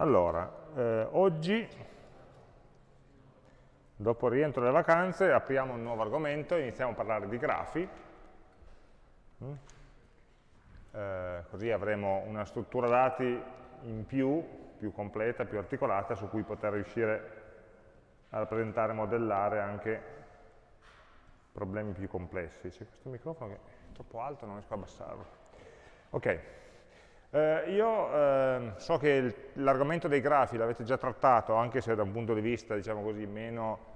Allora, eh, oggi, dopo il rientro delle vacanze, apriamo un nuovo argomento, iniziamo a parlare di grafi. Mm. Eh, così avremo una struttura dati in più, più completa, più articolata, su cui poter riuscire a rappresentare e modellare anche problemi più complessi. C'è questo microfono che è troppo alto, non riesco a abbassarlo. Ok. Eh, io eh, so che l'argomento dei grafi l'avete già trattato, anche se da un punto di vista, diciamo così, meno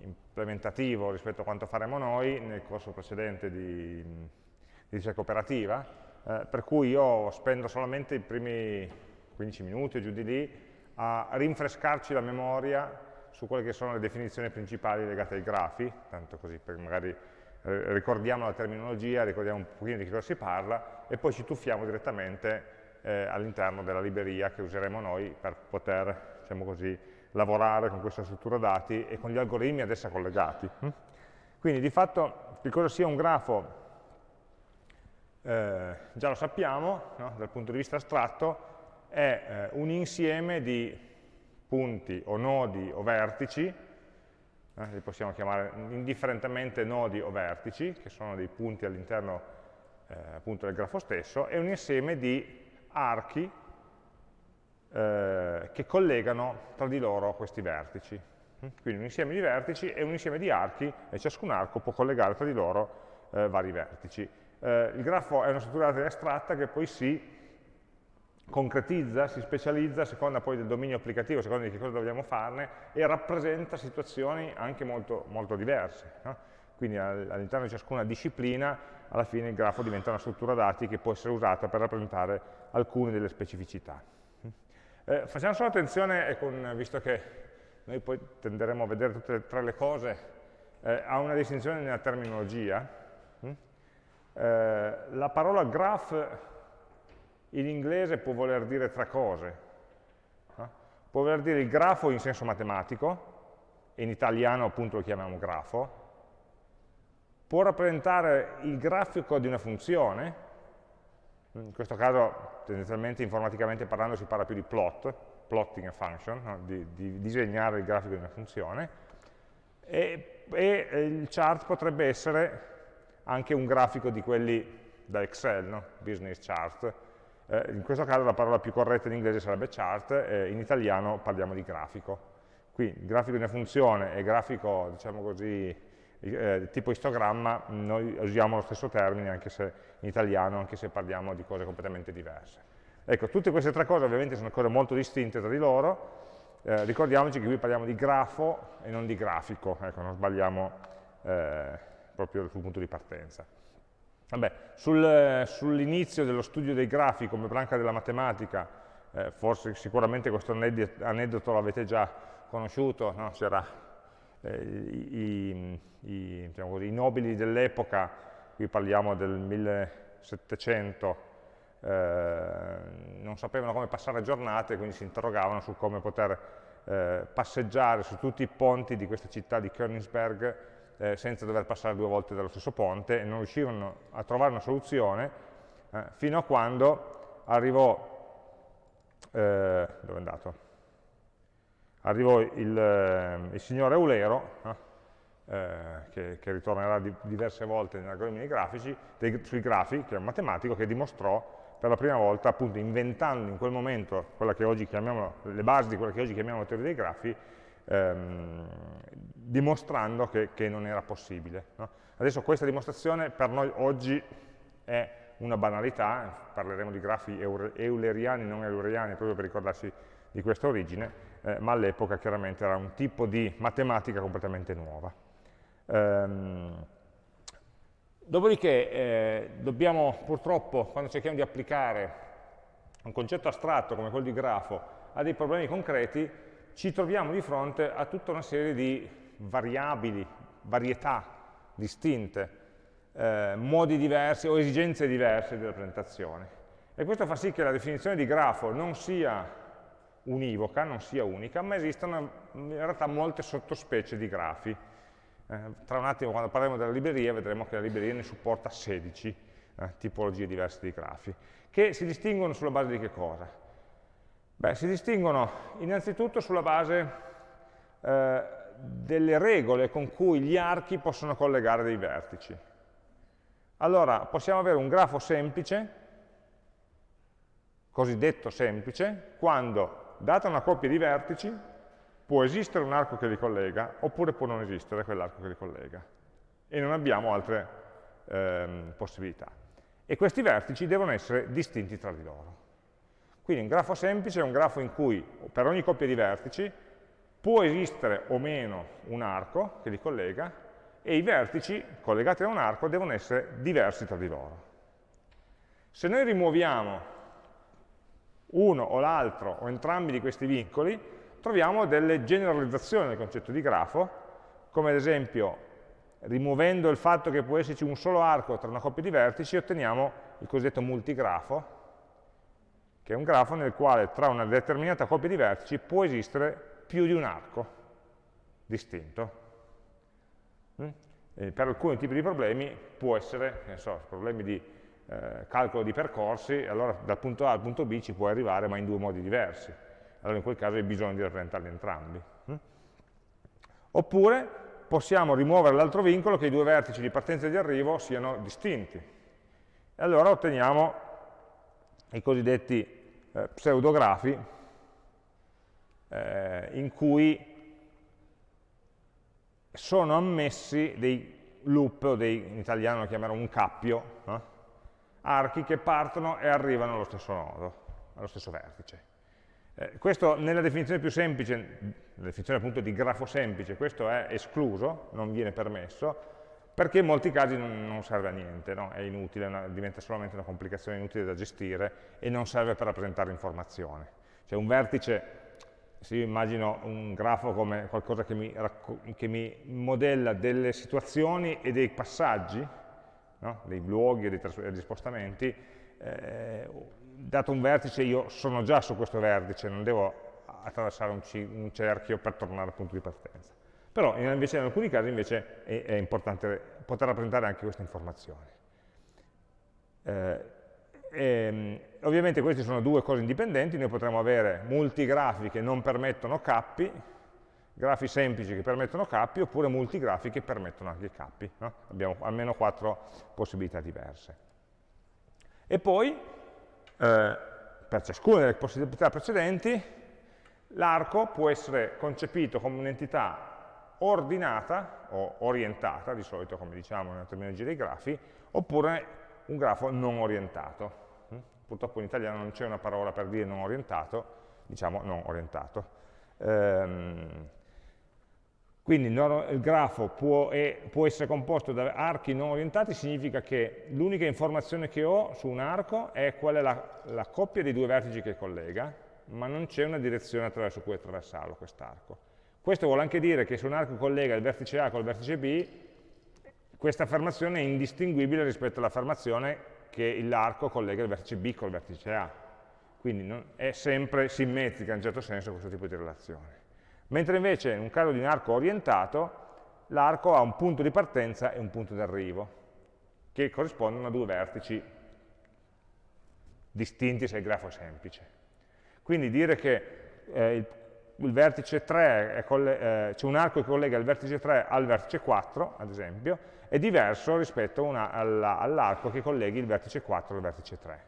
implementativo rispetto a quanto faremo noi nel corso precedente di, di ricerca operativa, eh, per cui io spendo solamente i primi 15 minuti o giù di lì a rinfrescarci la memoria su quelle che sono le definizioni principali legate ai grafi, tanto così per magari ricordiamo la terminologia, ricordiamo un pochino di che cosa si parla, e poi ci tuffiamo direttamente eh, all'interno della libreria che useremo noi per poter, diciamo così, lavorare con questa struttura dati e con gli algoritmi ad essa collegati. Hm? Quindi di fatto che cosa sia un grafo eh, già lo sappiamo, no? dal punto di vista astratto, è eh, un insieme di punti o nodi o vertici, eh, li possiamo chiamare indifferentemente nodi o vertici, che sono dei punti all'interno eh, del grafo stesso, è un insieme di archi eh, che collegano tra di loro questi vertici. Quindi un insieme di vertici e un insieme di archi, e ciascun arco può collegare tra di loro eh, vari vertici. Eh, il grafo è una struttura astratta che poi si concretizza, si specializza a seconda poi del dominio applicativo, a seconda di che cosa dobbiamo farne, e rappresenta situazioni anche molto, molto diverse. No? Quindi all'interno di ciascuna disciplina alla fine il grafo diventa una struttura dati che può essere usata per rappresentare alcune delle specificità. Eh, facciamo solo attenzione, con, visto che noi poi tenderemo a vedere tutte e tre le cose, eh, a una distinzione nella terminologia. Hm? Eh, la parola graph in inglese può voler dire tre cose. Può voler dire il grafo in senso matematico, in italiano appunto lo chiamiamo grafo, può rappresentare il grafico di una funzione, in questo caso tendenzialmente informaticamente parlando si parla più di plot, plotting a function, no? di, di, disegnare il grafico di una funzione, e, e, il chart potrebbe essere anche un grafico di quelli da Excel, no? business chart. Eh, in questo caso la parola più corretta in inglese sarebbe chart, eh, in italiano parliamo di grafico. Qui grafico di una funzione e grafico, diciamo così, eh, tipo istogramma noi usiamo lo stesso termine anche se in italiano, anche se parliamo di cose completamente diverse. Ecco, tutte queste tre cose ovviamente sono cose molto distinte tra di loro, eh, ricordiamoci che qui parliamo di grafo e non di grafico, ecco, non sbagliamo eh, proprio sul punto di partenza. Sul, sull'inizio dello studio dei grafi come branca della matematica, eh, forse sicuramente questo aneddoto l'avete già conosciuto, no? si era eh, i, i, diciamo così, i, nobili dell'epoca, qui parliamo del 1700, eh, non sapevano come passare giornate, quindi si interrogavano su come poter eh, passeggiare su tutti i ponti di questa città di Königsberg eh, senza dover passare due volte dallo stesso ponte e non riuscivano a trovare una soluzione eh, fino a quando arrivò, eh, arrivò il, eh, il signor Eulero, eh, che, che, ritornerà di, diverse volte negli algoritmi grafici, dei, sui grafi, che è un matematico che dimostrò per la prima volta, appunto inventando in quel momento le basi di quella che oggi chiamiamo teoria dei grafi, ehm, dimostrando che, che, non era possibile. No? Adesso questa dimostrazione per noi oggi è una banalità, parleremo di grafi euleriani, non euleriani, proprio per ricordarsi di questa origine, eh, ma all'epoca chiaramente era un tipo di matematica completamente nuova. Ehm, dopodiché eh, dobbiamo purtroppo, quando cerchiamo di applicare un concetto astratto come quello di grafo a dei problemi concreti, ci troviamo di fronte a tutta una serie di variabili, varietà distinte, eh, modi diversi o esigenze diverse di rappresentazione. E questo fa sì che la definizione di grafo non sia univoca, non sia unica, ma esistono in realtà molte sottospecie di grafi. Eh, tra un attimo, quando parleremo della libreria, vedremo che la libreria ne supporta 16 eh, tipologie diverse di grafi, che si distinguono sulla base di che cosa? Beh, si distinguono innanzitutto sulla base eh, delle regole con cui gli archi possono collegare dei vertici. Allora, possiamo avere un grafo semplice, cosiddetto semplice, quando, data una coppia di vertici, può esistere un arco che li collega, oppure può non esistere quell'arco che li collega. E non abbiamo altre ehm, possibilità. E questi vertici devono essere distinti tra di loro. Quindi un grafo semplice è un grafo in cui per ogni coppia di vertici può esistere o meno un arco che li collega e i vertici collegati a un arco devono essere diversi tra di loro. Se noi rimuoviamo uno o l'altro o entrambi di questi vincoli, troviamo delle generalizzazioni del concetto di grafo, come ad esempio rimuovendo il fatto che può esserci un solo arco tra una coppia di vertici, otteniamo il cosiddetto multigrafo, che è un grafo nel quale tra una determinata coppia di vertici può esistere più di un arco distinto. Mm? per alcuni tipi di problemi può essere, so, problemi di eh, calcolo di percorsi, allora dal punto A al punto B ci può arrivare ma in due modi diversi. Allora in quel caso hai bisogno di rappresentarli entrambi. Mm? Oppure possiamo rimuovere l'altro vincolo che i due vertici di partenza e di arrivo siano distinti. E allora otteniamo i cosiddetti eh, pseudografi eh, in cui sono ammessi dei loop, o dei, in italiano lo chiamerò un cappio, eh? archi che partono e arrivano allo stesso nodo, allo stesso vertice. Eh, questo nella definizione più semplice, nella definizione appunto di grafo semplice, questo è escluso, non viene permesso, perché in molti casi non, serve a niente, no? è inutile, una, diventa solamente una complicazione inutile da gestire e non serve per rappresentare informazione. Cioè un vertice se io immagino un grafo come qualcosa che mi, che mi modella delle situazioni e dei passaggi, no? dei luoghi e dei, spostamenti, eh, dato un vertice io sono già su questo vertice, non devo attraversare un, un cerchio per tornare al punto di partenza. Però invece, in alcuni casi invece è, è importante poter rappresentare anche queste informazioni. Eh, e, ehm, ovviamente queste sono due cose indipendenti, noi potremmo avere multigrafi che non permettono cappi, grafi semplici che permettono cappi, oppure multigrafi che permettono anche cappi. No? Abbiamo almeno quattro possibilità diverse. E poi, eh, per ciascuna delle possibilità precedenti, l'arco può essere concepito come un'entità ordinata o orientata, di solito come diciamo nella terminologia dei grafi, oppure un grafo non orientato purtroppo in italiano non c'è una parola per dire non orientato, diciamo non orientato. Ehm, quindi il grafo può, è, può, essere composto da archi non orientati, significa che l'unica informazione che ho su un arco è qual è la, la coppia dei due vertici che collega, ma non c'è una direzione attraverso cui attraversarlo quest'arco. Questo vuole anche dire che se un arco collega il vertice A col vertice B, questa affermazione è indistinguibile rispetto all'affermazione che l'arco collega il vertice B col vertice A. Quindi non, è sempre simmetrica in un certo senso questo tipo di relazione. Mentre invece in un caso di un arco orientato, l'arco ha un punto di partenza e un punto d'arrivo, che corrispondono a due vertici distinti se il grafo è semplice. Quindi dire che eh, il, vertice 3, eh, c'è un arco che collega il vertice 3 al vertice 4, ad esempio, è diverso rispetto all'arco che colleghi il vertice 4 al vertice 3.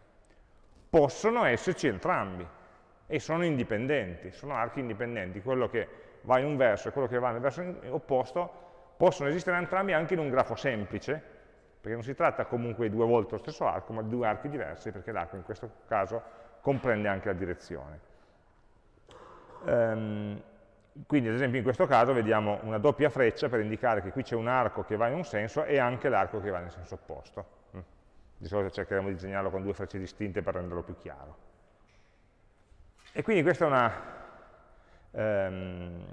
Possono esserci entrambi e sono indipendenti, sono archi indipendenti, quello che va in un verso e quello che va nel verso opposto possono esistere entrambi anche in un grafo semplice, perché non si tratta comunque di due volte lo stesso arco, ma di due archi diversi, perché l'arco in questo caso comprende anche la direzione. Um, quindi ad esempio in questo caso vediamo una doppia freccia per indicare che qui c'è un arco che va in un senso e anche l'arco che va nel senso opposto. Mm. Di solito cercheremo di disegnarlo con due frecce distinte per renderlo più chiaro. E quindi questa è una, um,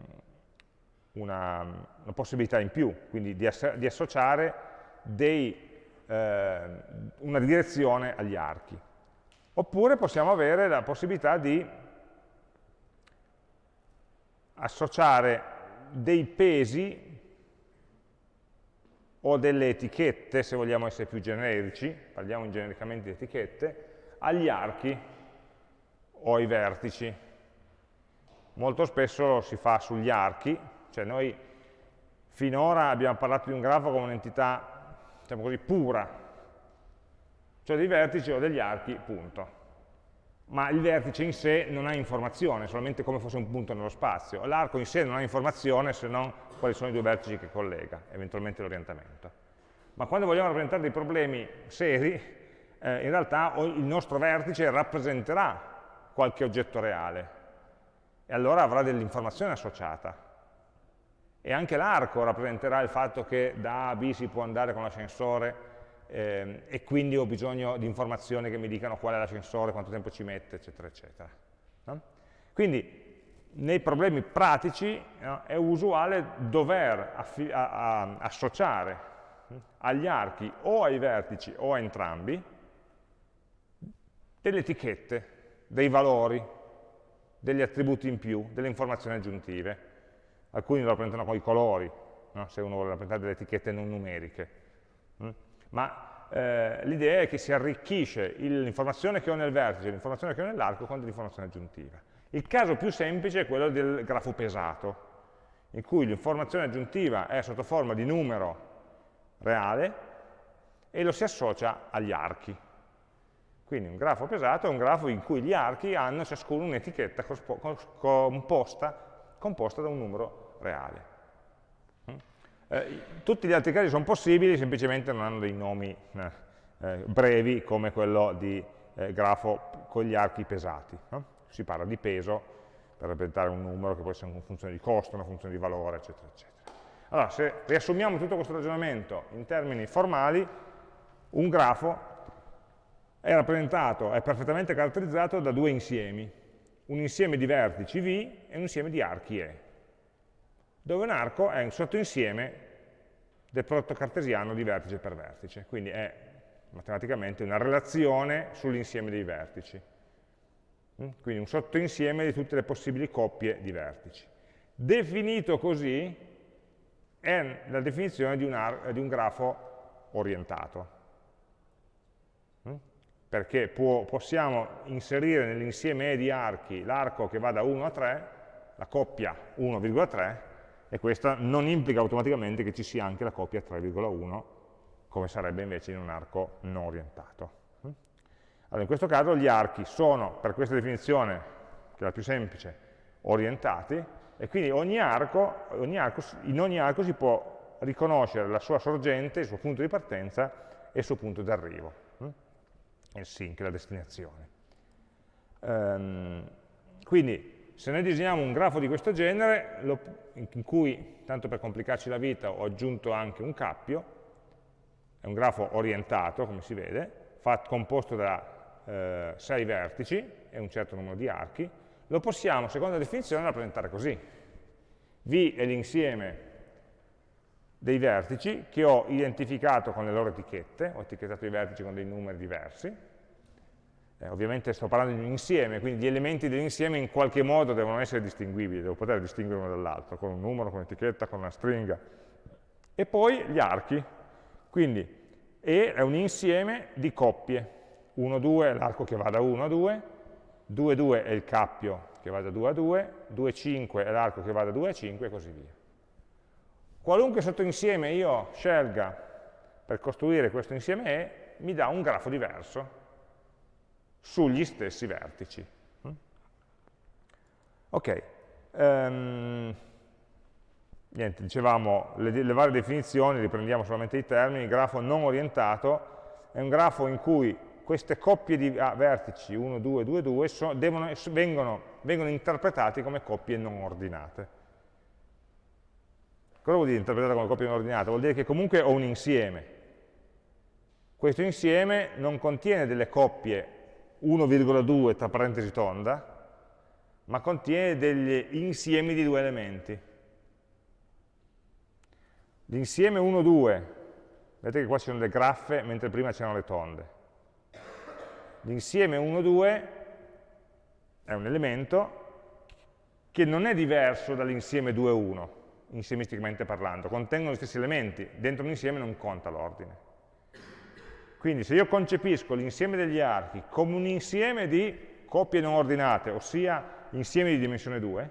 una, una possibilità in più, quindi di, di associare dei, eh, una direzione agli archi. Oppure possiamo avere la possibilità di associare dei pesi o delle etichette, se vogliamo essere più generici, parliamo genericamente di etichette, agli archi o ai vertici. Molto spesso si fa sugli archi, cioè noi finora abbiamo parlato di un grafo come un'entità, diciamo così, pura, cioè dei vertici o degli archi, punto. Ma il vertice in sé non ha informazione, solamente come fosse un punto nello spazio. L'arco in sé non ha informazione se non quali sono i due vertici che collega, eventualmente l'orientamento. Ma quando vogliamo rappresentare dei problemi seri, eh, in realtà il nostro vertice rappresenterà qualche oggetto reale e allora avrà dell'informazione associata. E anche l'arco rappresenterà il fatto che da A a B si può andare con l'ascensore eh, e quindi ho bisogno di informazioni che mi dicano qual è l'ascensore, quanto tempo ci mette, eccetera, eccetera. No? Quindi nei problemi pratici no, è usuale dover associare hm, agli archi o ai vertici o a entrambi delle etichette, dei valori, degli attributi in più, delle informazioni aggiuntive. Alcuni lo rappresentano con i colori, no? se uno vuole rappresentare delle etichette non numeriche. Ma eh, l'idea è che si arricchisce l'informazione che ho nel vertice e l'informazione che ho nell'arco con dell'informazione aggiuntiva. Il caso più semplice è quello del grafo pesato, in cui l'informazione aggiuntiva è sotto forma di numero reale e lo si associa agli archi. Quindi un grafo pesato è un grafo in cui gli archi hanno ciascuno un'etichetta composta, composta, da un numero reale. Eh, tutti gli altri casi sono possibili, semplicemente non hanno dei nomi eh, eh, brevi come quello di eh, grafo con gli archi pesati. No? Si parla di peso per rappresentare un numero che può essere una funzione di costo, una funzione di valore, eccetera, eccetera. Allora, se riassumiamo tutto questo ragionamento in termini formali, un grafo è rappresentato, è perfettamente caratterizzato da due insiemi, un insieme di vertici V e un insieme di archi E, dove un arco è un sottoinsieme del prodotto cartesiano di vertice per vertice, quindi è matematicamente una relazione sull'insieme dei vertici, mm? quindi un sottoinsieme di tutte le possibili coppie di vertici. Definito così è la definizione di un, di un grafo orientato, perché può, possiamo inserire nell'insieme E di archi l'arco che va da 1 a 3, la coppia 1,3, e questo non implica automaticamente che ci sia anche la coppia 3,1, come sarebbe invece in un arco non orientato. Allora, in questo caso gli archi sono, per questa definizione, che è la più semplice, orientati, e quindi ogni arco, ogni arco, in ogni arco si può riconoscere la sua sorgente, il suo punto di partenza e il suo punto d'arrivo il sync, la destinazione. Um, quindi se noi disegniamo un grafo di questo genere, lo, in cui, tanto per complicarci la vita, ho aggiunto anche un cappio, è un grafo orientato, come si vede, fatto, composto da eh, sei vertici e un certo numero di archi, lo possiamo, secondo la definizione, rappresentare così. V è l'insieme dei vertici che ho identificato con le loro etichette, ho etichettato i vertici con dei numeri diversi, eh, ovviamente sto parlando di un insieme, quindi gli elementi dell'insieme in qualche modo devono essere distinguibili, devo poter distinguere uno dall'altro, con un numero, con un'etichetta, con una stringa. E poi gli archi, quindi E è un insieme di coppie, 1, 2 è l'arco che va da 1 a 2, 2, 2 è il cappio che va da 2 a 2, 2, 5 è l'arco che va da 2 a 5 e così via. Qualunque sottoinsieme io scelga per costruire questo insieme E, mi dà un grafo diverso sugli stessi vertici. Ok, um, niente, dicevamo le, le, varie definizioni, riprendiamo solamente i termini, grafo non orientato è un grafo in cui queste coppie di ah, vertici 1, 2, 2, 2 so, devono, vengono, vengono interpretati come coppie non ordinate. Cosa vuol dire interpretata come coppia non ordinata? Vuol dire che comunque ho un insieme. Questo insieme non contiene delle coppie 1,2 tra parentesi tonda, ma contiene degli insiemi di due elementi. L'insieme 1, 2, vedete che qua ci sono le graffe, mentre prima c'erano le tonde. L'insieme 1, 2 è un elemento che non è diverso dall'insieme 2, 1, insiemisticamente parlando, contengono gli stessi elementi, dentro un insieme non conta l'ordine. Quindi se io concepisco l'insieme degli archi come un insieme di coppie non ordinate, ossia insiemi di dimensione 2,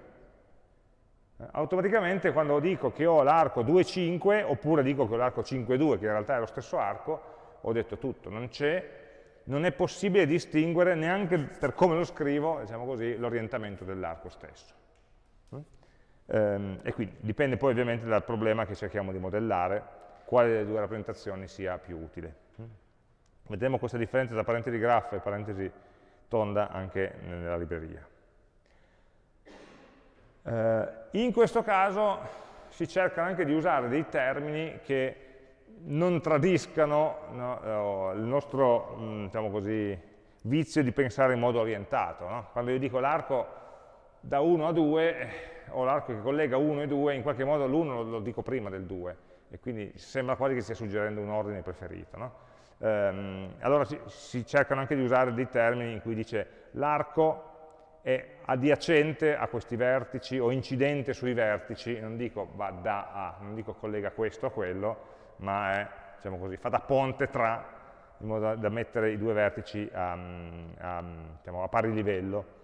eh, automaticamente quando dico che ho l'arco 2,5 oppure dico che ho l'arco 5,2, che in realtà è lo stesso arco, ho detto tutto, non c'è non è possibile distinguere neanche per come lo scrivo, diciamo l'orientamento dell'arco stesso. Ehm, e quindi dipende poi ovviamente dal problema che cerchiamo di modellare, quale delle due rappresentazioni sia più utile. Vedremo questa differenza tra parentesi graffa e parentesi tonda anche nella libreria. Eh, in questo caso si cerca anche di usare dei termini che non tradiscano no, il nostro diciamo così, vizio di pensare in modo orientato. No? Quando io dico l'arco da 1 a 2, o l'arco che collega 1 e 2, in qualche modo l'1 lo dico prima del 2, e quindi sembra quasi che stia suggerendo un ordine preferito. No? Ehm, allora si, si, cercano anche di usare dei termini in cui dice l'arco è adiacente a questi vertici o incidente sui vertici, non dico va da a, non dico collega questo a quello, ma è, diciamo così, fa da ponte tra, in modo da, da mettere i due vertici a, a, diciamo, a pari livello.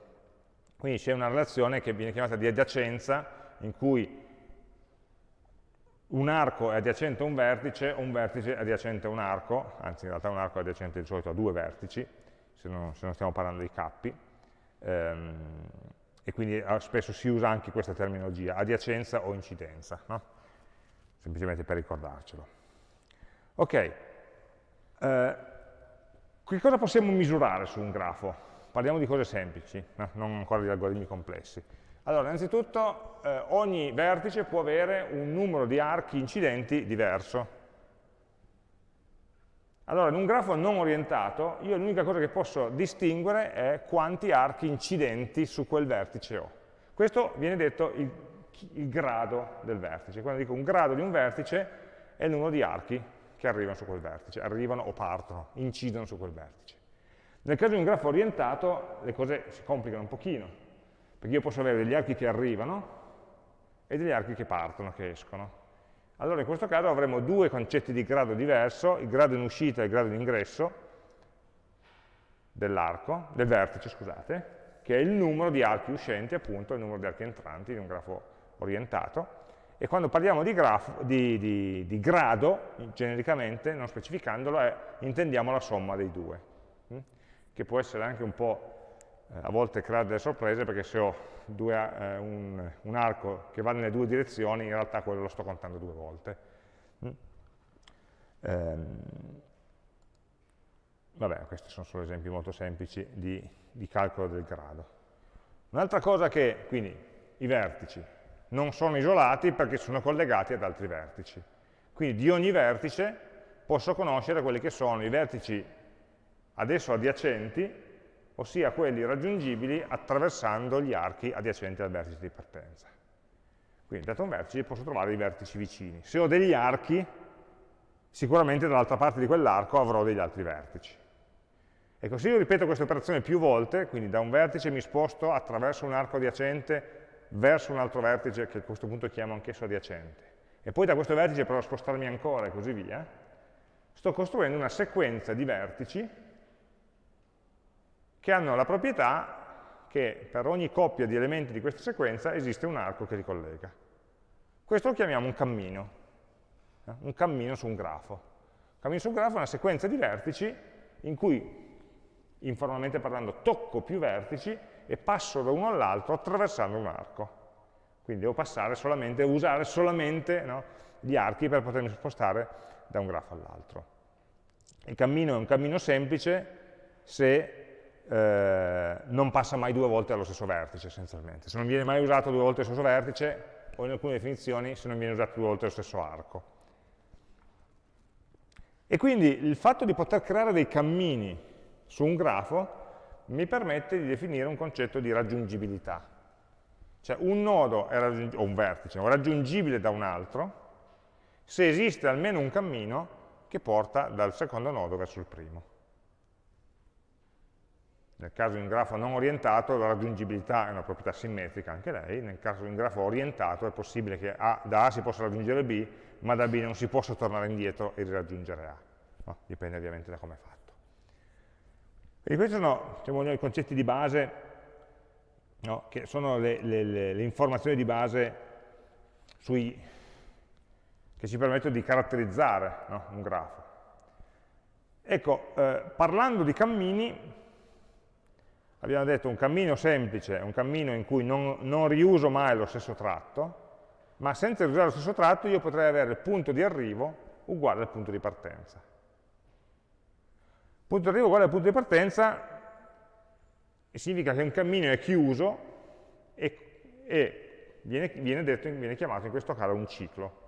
Quindi c'è una relazione che viene chiamata di adiacenza, in cui un arco è adiacente a un vertice, o un vertice è adiacente a un arco, anzi in realtà un arco è adiacente di solito a due vertici, se non, se non stiamo parlando di cappi, ehm, e quindi eh, spesso si usa anche questa terminologia, adiacenza o incidenza, no? semplicemente per ricordarcelo. Ok, eh, che cosa possiamo misurare su un grafo? Parliamo di cose semplici, no? non ancora di algoritmi complessi. Allora, innanzitutto eh, ogni vertice può avere un numero di archi incidenti diverso. Allora, in un grafo non orientato, io l'unica cosa che posso distinguere è quanti archi incidenti su quel vertice ho. Questo viene detto il, il grado del vertice. Quando dico un grado di un vertice è il numero di archi che arrivano su quel vertice, arrivano o partono, incidono su quel vertice. Nel caso di un grafo orientato le cose si complicano un pochino, perché io posso avere degli archi che arrivano e degli archi che partono, che escono. Allora in questo caso avremo due concetti di grado diverso, il grado in uscita e il grado in ingresso dell'arco, del vertice, scusate, che è il numero di archi uscenti, appunto, il numero di archi entranti di un grafo orientato, e quando parliamo di, grafo, di, di, di grado, genericamente, non specificandolo, è, intendiamo la somma dei due, hm? che può essere anche un po', a volte creare delle sorprese, perché se ho due, eh, un, un, arco che va nelle due direzioni, in realtà quello lo sto contando due volte. Hm? Ehm, vabbè, questi sono solo esempi molto semplici di, di calcolo del grado. Un'altra cosa che, quindi, i vertici, non sono isolati perché sono collegati ad altri vertici. Quindi di ogni vertice posso conoscere quelli che sono i vertici adesso adiacenti, ossia quelli raggiungibili attraversando gli archi adiacenti al vertice di partenza. Quindi dato un vertice posso trovare i vertici vicini. Se ho degli archi, sicuramente dall'altra parte di quell'arco avrò degli altri vertici. Ecco, se io ripeto questa operazione più volte, quindi da un vertice mi sposto attraverso un arco adiacente verso un altro vertice che a questo punto chiamo anch'esso adiacente, e poi da questo vertice provo a spostarmi ancora e così via, sto costruendo una sequenza di vertici che hanno la proprietà che per ogni coppia di elementi di questa sequenza esiste un arco che li collega. Questo lo chiamiamo un cammino, eh? un cammino su un grafo. Un cammino su un grafo è una sequenza di vertici in cui, informalmente parlando, tocco più vertici e passo da uno all'altro attraversando un arco. Quindi devo passare solamente, usare solamente no, gli archi per potermi spostare da un grafo all'altro. Il cammino è un cammino semplice se eh, non passa mai due volte allo stesso vertice, essenzialmente. Se non viene mai usato due volte lo stesso vertice, o in alcune definizioni se non viene usato due volte lo stesso arco. E quindi il fatto di poter creare dei cammini su un grafo mi permette di definire un concetto di raggiungibilità. Cioè un nodo o un vertice è raggiungibile da un altro se esiste almeno un cammino che porta dal secondo nodo verso il primo. Nel caso di un grafo non orientato la raggiungibilità è una proprietà simmetrica anche lei, nel caso di un grafo orientato è possibile che A, da A si possa raggiungere B, ma da B non si possa tornare indietro e raggiungere A. No? Dipende ovviamente da come è fatto. Quindi questi sono diciamo, i concetti di base, no? che sono le, le, le, le, informazioni di base sui, che ci permettono di caratterizzare no? un grafo. Ecco, eh, parlando di cammini, abbiamo detto un cammino semplice è un cammino in cui non, non riuso mai lo stesso tratto, ma senza riusare lo stesso tratto io potrei avere il punto di arrivo uguale al punto di partenza. Punto di arrivo uguale al punto di partenza significa che un cammino è chiuso e, e viene, viene, detto, viene chiamato in questo caso un ciclo.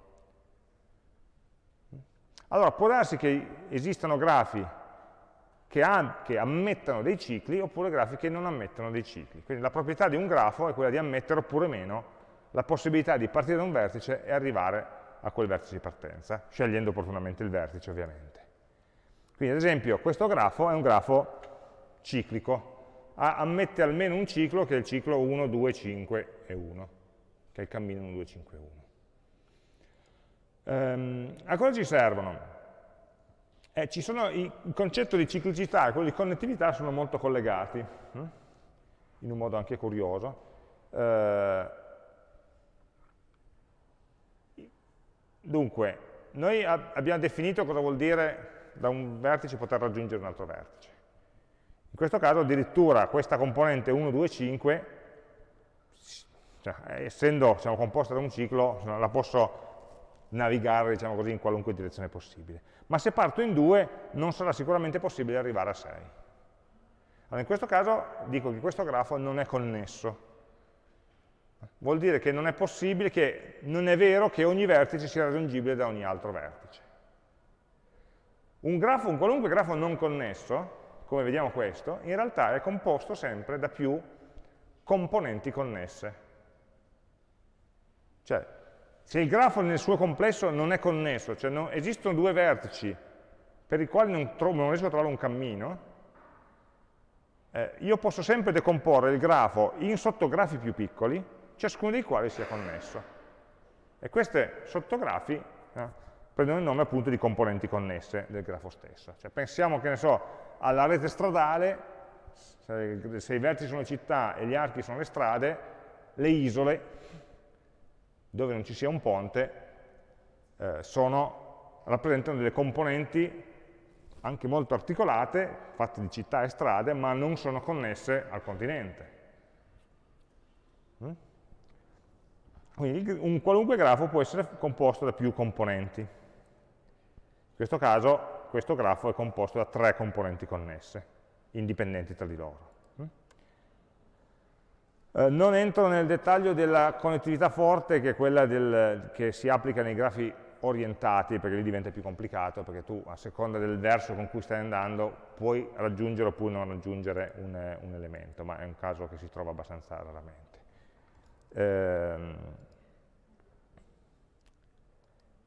Allora, può darsi che esistano grafi che, che, ammettano dei cicli oppure grafi che non ammettono dei cicli. Quindi la proprietà di un grafo è quella di ammettere oppure meno la possibilità di partire da un vertice e arrivare a quel vertice di partenza, scegliendo opportunamente il vertice ovviamente. Quindi ad esempio questo grafo è un grafo ciclico, ammette almeno un ciclo che è il ciclo 1, 2, 5 e 1, che è il cammino 1, 2, 5 e 1. Um, a cosa ci servono? Eh, sono, il concetto di ciclicità e quello di connettività sono molto collegati, hm? in un modo anche curioso. Eh, dunque, noi abbiamo definito cosa vuol dire da un vertice poter raggiungere un altro vertice. In questo caso addirittura questa componente 1, 2, 5, cioè, essendo diciamo, composta da un ciclo, la posso navigare diciamo così, in qualunque direzione possibile. Ma se parto in due non sarà sicuramente possibile arrivare a 6. Allora, in questo caso dico che questo grafo non è connesso. Vuol dire che non è possibile, che non è vero che ogni vertice sia raggiungibile da ogni altro vertice. Un, grafo, un qualunque grafo non connesso, come vediamo questo, in realtà è composto sempre da più componenti connesse. Cioè, se il grafo nel suo complesso non è connesso, cioè non, esistono due vertici per i quali non, trovo, non riesco a trovare un cammino, eh, io posso sempre decomporre il grafo in sottografi più piccoli, ciascuno dei quali sia connesso. E questi sottografi eh, prendono il nome appunto di componenti connesse del grafo stesso. Cioè, pensiamo, che ne so, alla rete stradale, se, se i vertici sono le città e gli archi sono le strade, le isole dove non ci sia un ponte, eh, sono, rappresentano delle componenti anche molto articolate, fatte di città e strade, ma non sono connesse al continente. Mm? Quindi un qualunque grafo può essere composto da più componenti. In questo caso questo grafo è composto da tre componenti connesse, indipendenti tra di loro. Eh, non entro nel dettaglio della connettività forte, che è quella del, che si applica nei grafi orientati, perché lì diventa più complicato, perché tu a seconda del verso con cui stai andando puoi raggiungere oppure non raggiungere un, un elemento, ma è un caso che si trova abbastanza raramente. Ehm,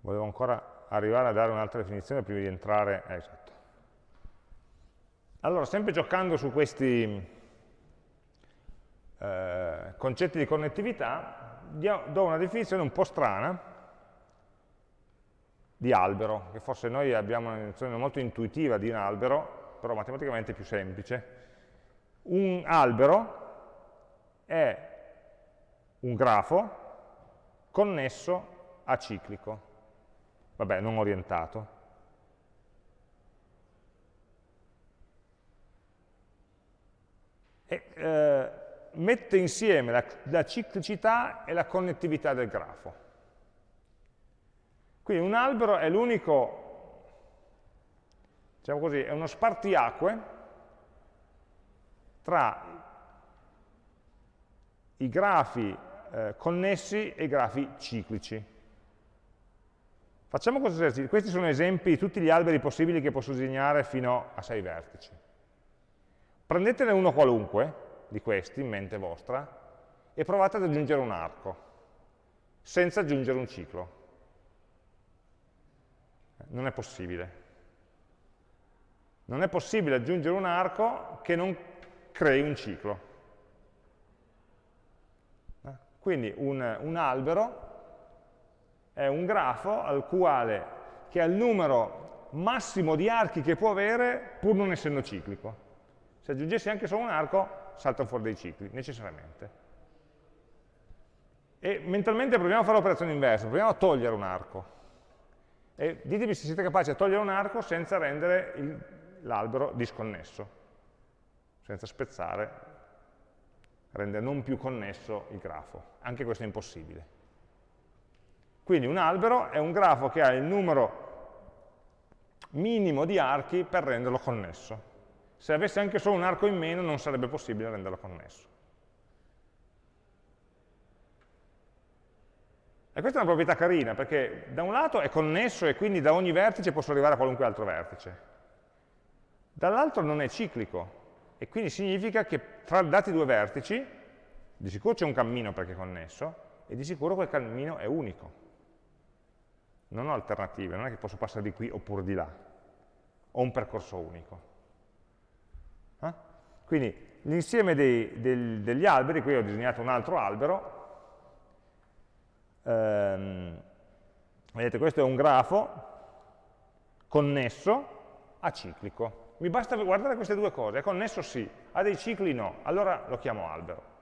volevo ancora arrivare a dare un'altra definizione prima di entrare... Eh, esatto. Allora, sempre giocando su questi eh, concetti di connettività, do una definizione un po' strana di albero, che forse noi abbiamo una definizione molto intuitiva di un albero, però matematicamente più semplice. Un albero è un grafo connesso a ciclico, vabbè, non orientato. E, eh, mette insieme la, la ciclicità e la connettività del grafo. Quindi un albero è l'unico, diciamo così, è uno spartiacque tra i grafi eh, connessi e i grafi ciclici. Facciamo questo esercizio. Questi sono esempi di tutti gli alberi possibili che posso disegnare fino a sei vertici. Prendetene uno qualunque, di questi in mente vostra e provate ad aggiungere un arco, senza aggiungere un ciclo. Non è possibile. Non è possibile aggiungere un arco che non crei un ciclo. Quindi un, un albero è un grafo al quale, che ha il numero massimo di archi che può avere pur non essendo ciclico. Se aggiungessi anche solo un arco, saltano fuori dei cicli, necessariamente. E mentalmente proviamo a fare l'operazione inversa, proviamo a togliere un arco. E ditemi se siete capaci a togliere un arco senza rendere l'albero disconnesso, senza spezzare, rendere non più connesso il grafo. Anche questo è impossibile. Quindi un albero è un grafo che ha il numero minimo di archi per renderlo connesso. Se avesse anche solo un arco in meno non sarebbe possibile renderlo connesso. E questa è una proprietà carina, perché da un lato è connesso e quindi da ogni vertice posso arrivare a qualunque altro vertice. Dall'altro non è ciclico, e quindi significa che tra dati due vertici, di sicuro c'è un cammino perché è connesso, e di sicuro quel cammino è unico. Non ho alternative, non è che posso passare di qui oppure di là. Ho un percorso unico. Quindi l'insieme degli alberi, qui ho disegnato un altro albero, ehm, vedete questo è un grafo connesso aciclico. Mi basta guardare queste due cose, è connesso sì, ha dei cicli no, allora lo chiamo albero.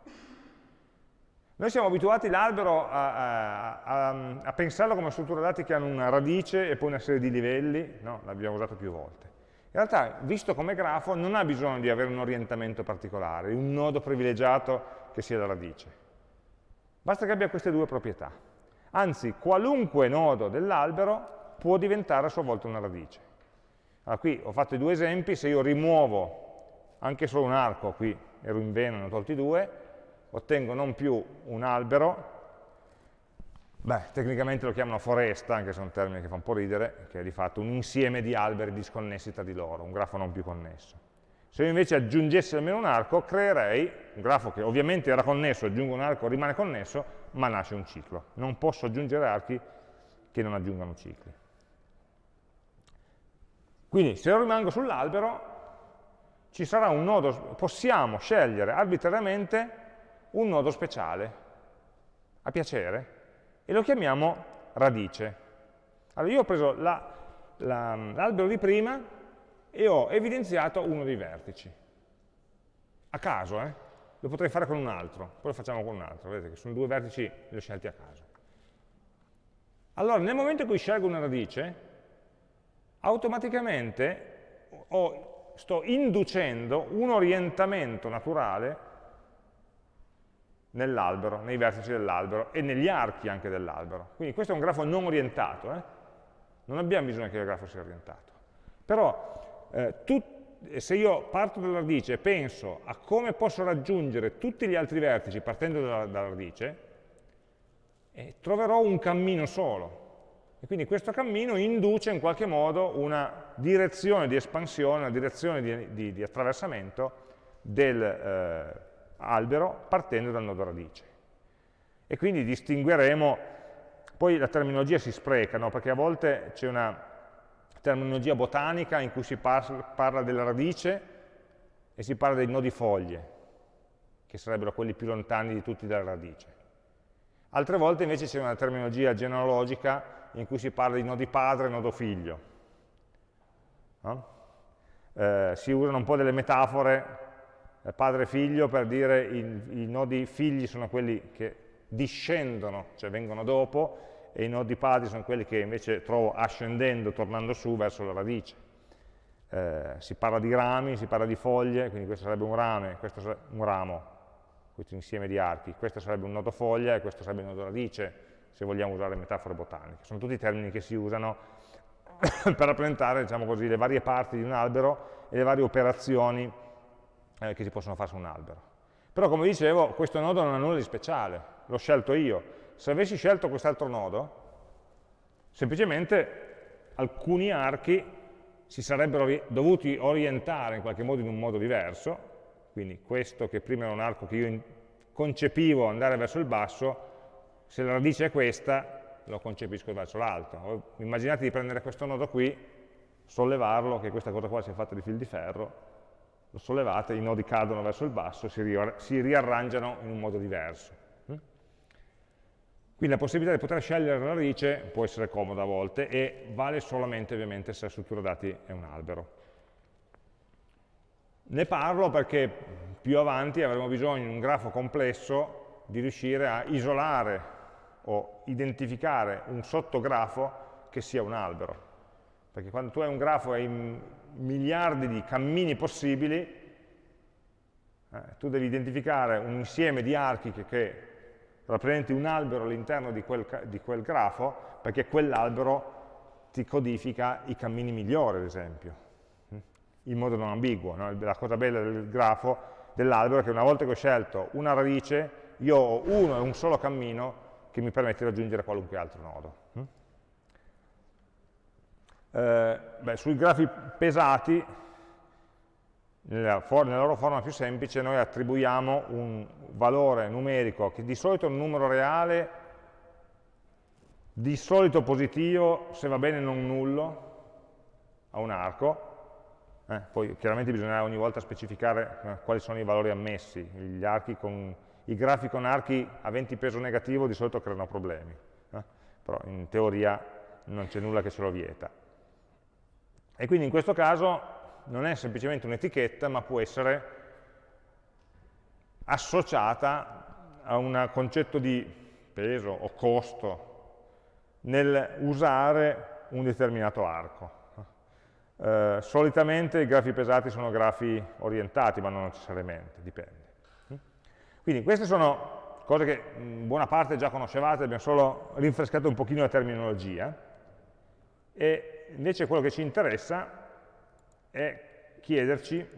Noi siamo abituati l'albero a, a, a, a, pensarlo come struttura dati che hanno una radice e poi una serie di livelli, no? l'abbiamo usato più volte. In realtà, visto come grafo, non ha bisogno di avere un orientamento particolare, un nodo privilegiato che sia la radice. Basta che abbia queste due proprietà. Anzi, qualunque nodo dell'albero può diventare a sua volta una radice. Allora, qui ho fatto i due esempi, se io rimuovo anche solo un arco, qui ero in vena, ne ho tolti due, ottengo non più un albero, beh, tecnicamente lo chiamano foresta, anche se è un termine che fa un po' ridere, che è di fatto un insieme di alberi disconnessi tra di loro, un grafo non più connesso. Se io invece aggiungessi almeno un arco, creerei un grafo che ovviamente era connesso, aggiungo un arco, rimane connesso, ma nasce un ciclo. Non posso aggiungere archi che non aggiungano cicli. Quindi se io rimango sull'albero, nodo, possiamo scegliere arbitrariamente un nodo speciale, a piacere, e lo chiamiamo radice. Allora io ho preso l'albero la, di prima e ho evidenziato uno dei vertici. A caso, eh? lo potrei fare con un altro, poi lo facciamo con un altro, vedete che sono due vertici li ho scelti a caso. Allora, nel momento in cui scelgo una radice, automaticamente ho, sto inducendo un orientamento naturale nell'albero, nei vertici dell'albero e negli archi anche dell'albero. Quindi questo è un grafo non orientato, eh? non abbiamo bisogno che il grafo sia orientato. Però eh, se io parto dalla radice e penso a come posso raggiungere tutti gli altri vertici partendo dalla, dalla radice, eh, troverò un cammino solo. E quindi questo cammino induce in qualche modo una direzione di espansione, una direzione di, di, di attraversamento dell'albero eh, partendo dal nodo radice. E quindi distingueremo, poi la terminologia si spreca, no? perché a volte c'è una terminologia botanica in cui si parla della radice e si parla dei nodi foglie, che sarebbero quelli più lontani di tutti dalla radice. Altre volte invece c'è una terminologia genealogica in cui si parla di nodi padre e nodo figlio. No? Eh, si usano un po' delle metafore padre e figlio per dire i, i nodi figli sono quelli che discendono, cioè vengono dopo, e i nodi padri sono quelli che invece trovo ascendendo, tornando su verso la radice. Eh, si parla di rami, si parla di foglie, quindi questo sarebbe un rame, questo sarebbe un ramo, questo insieme di archi, questo sarebbe un nodo foglia e questo sarebbe un nodo radice, se vogliamo usare metafore botaniche. Sono tutti termini che si usano per rappresentare diciamo così, le varie parti di un albero e le varie operazioni eh, che si possono fare su un albero. Però come dicevo, questo nodo non ha nulla di speciale, l'ho scelto io, se avessi scelto quest'altro nodo, semplicemente alcuni archi si sarebbero dovuti orientare in qualche modo in un modo diverso, quindi questo che prima era un arco che io concepivo andare verso il basso, se la radice è questa, lo concepisco verso l'alto. Immaginate di prendere questo nodo qui, sollevarlo, che questa cosa qua sia fatta di fil di ferro, lo sollevate, i nodi cadono verso il basso, si, si riarrangiano in un modo diverso. Quindi la possibilità di poter scegliere la radice può essere comoda a volte e vale solamente ovviamente se la struttura dati è un albero. Ne parlo perché più avanti avremo bisogno in un grafo complesso di riuscire a isolare o identificare un sottografo che sia un albero. Perché quando tu hai un grafo e hai miliardi di cammini possibili, eh, tu devi identificare un insieme di archi che, che rappresenti un albero all'interno di, di quel, grafo, perché quell'albero ti codifica i cammini migliori, ad esempio, hm? in modo non ambiguo. No? La cosa bella del grafo dell'albero è che una volta che ho scelto una radice, io ho uno e un solo cammino che mi permette di raggiungere qualunque altro nodo. Eh, beh, sui grafi pesati, nella, nella, loro forma più semplice, noi attribuiamo un valore numerico che di solito è un numero reale, di solito positivo, se va bene non nullo, a un arco, eh, poi chiaramente bisognerà ogni volta specificare eh, quali sono i valori ammessi, con, i grafi con archi aventi peso negativo di solito creano problemi, eh? però in teoria non c'è nulla che ce lo vieta. E quindi in questo caso non è semplicemente un'etichetta, ma può essere associata a un concetto di peso o costo nel usare un determinato arco. Eh, solitamente i grafi pesati sono grafi orientati, ma non necessariamente, dipende. Quindi queste sono cose che in buona parte già conoscevate, abbiamo solo rinfrescato un pochino la terminologia, e invece quello che ci interessa è chiederci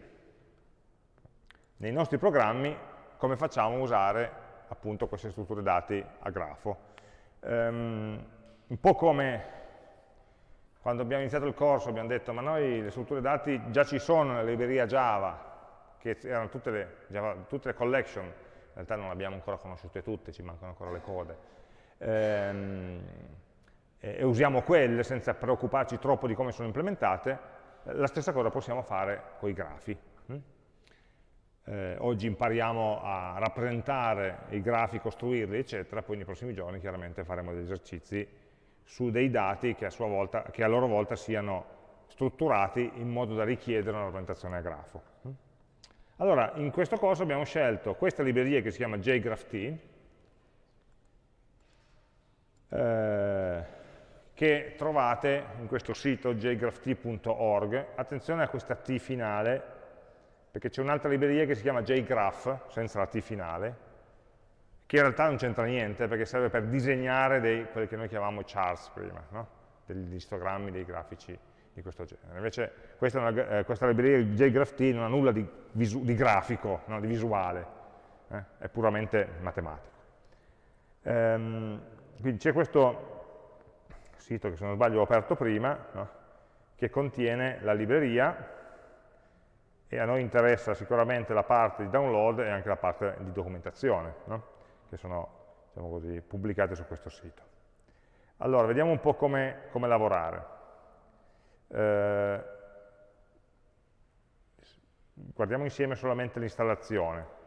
nei nostri programmi come facciamo a usare appunto queste strutture dati a grafo. Um, un po' come quando abbiamo iniziato il corso abbiamo detto ma noi le strutture dati già ci sono nella libreria Java, che erano tutte le, Java, tutte le collection, in realtà non le abbiamo ancora conosciute tutte, ci mancano ancora le code, ehm, e, usiamo quelle senza preoccuparci troppo di come sono implementate, la stessa cosa possiamo fare con i grafi. Hm? Eh, oggi impariamo a rappresentare i grafi, costruirli, eccetera, poi nei prossimi giorni chiaramente faremo degli esercizi su dei dati che a, volta, che a loro volta siano strutturati in modo da richiedere una rappresentazione a grafo. Allora, in questo corso abbiamo scelto questa libreria che si chiama JGraphT, eh, che trovate in questo sito jgrapht.org. Attenzione a questa T finale, perché c'è un'altra libreria che si chiama jgraph, senza la T finale, che in realtà non c'entra niente perché serve per disegnare dei, quelli che noi chiamavamo charts prima, no? degli histogrammi, dei grafici di questo genere. Invece questa, una, eh, questa libreria JGraphT non ha nulla di, di grafico, no? di visuale, eh? è puramente matematico. Ehm, quindi c'è questo sito che se non sbaglio ho aperto prima, no? che contiene la libreria e a noi interessa sicuramente la parte di download e anche la parte di documentazione. No? che sono diciamo così, pubblicate su questo sito. Allora, vediamo un po' come, come lavorare. Eh, guardiamo insieme solamente l'installazione.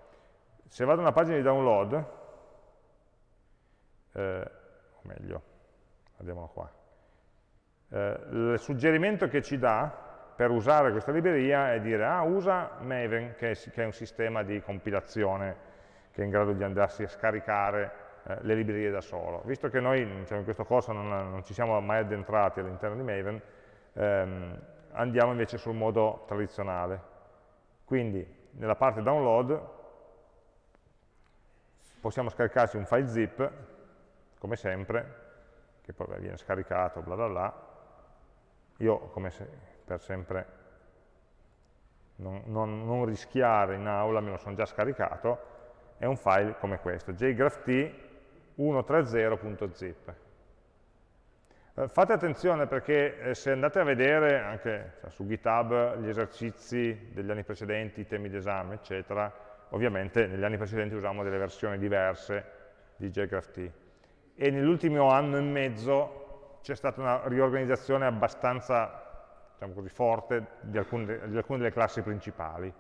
Se vado a una pagina di download, eh, o meglio, andiamolo qua, eh, il suggerimento che ci dà per usare questa libreria è dire, ah, usa Maven, che è, che è un sistema di compilazione che è in grado di andarsi a scaricare eh, le librerie da solo. Visto che noi diciamo, in questo corso non, non, ci siamo mai addentrati all'interno di Maven, ehm, andiamo invece sul modo tradizionale. Quindi nella parte download possiamo scaricarci un file zip, come sempre, che poi viene scaricato, bla bla bla. Io, come se, per sempre non, non, non rischiare in aula, me lo sono già scaricato, è un file come questo, jgrapht 130.zip. Eh, fate attenzione perché eh, se andate a vedere anche cioè, su GitHub gli esercizi degli anni precedenti, i temi d'esame, eccetera, ovviamente negli anni precedenti usavamo delle versioni diverse di jgrapht. E nell'ultimo anno e mezzo c'è stata una riorganizzazione abbastanza diciamo così, forte di alcune, di alcune delle classi principali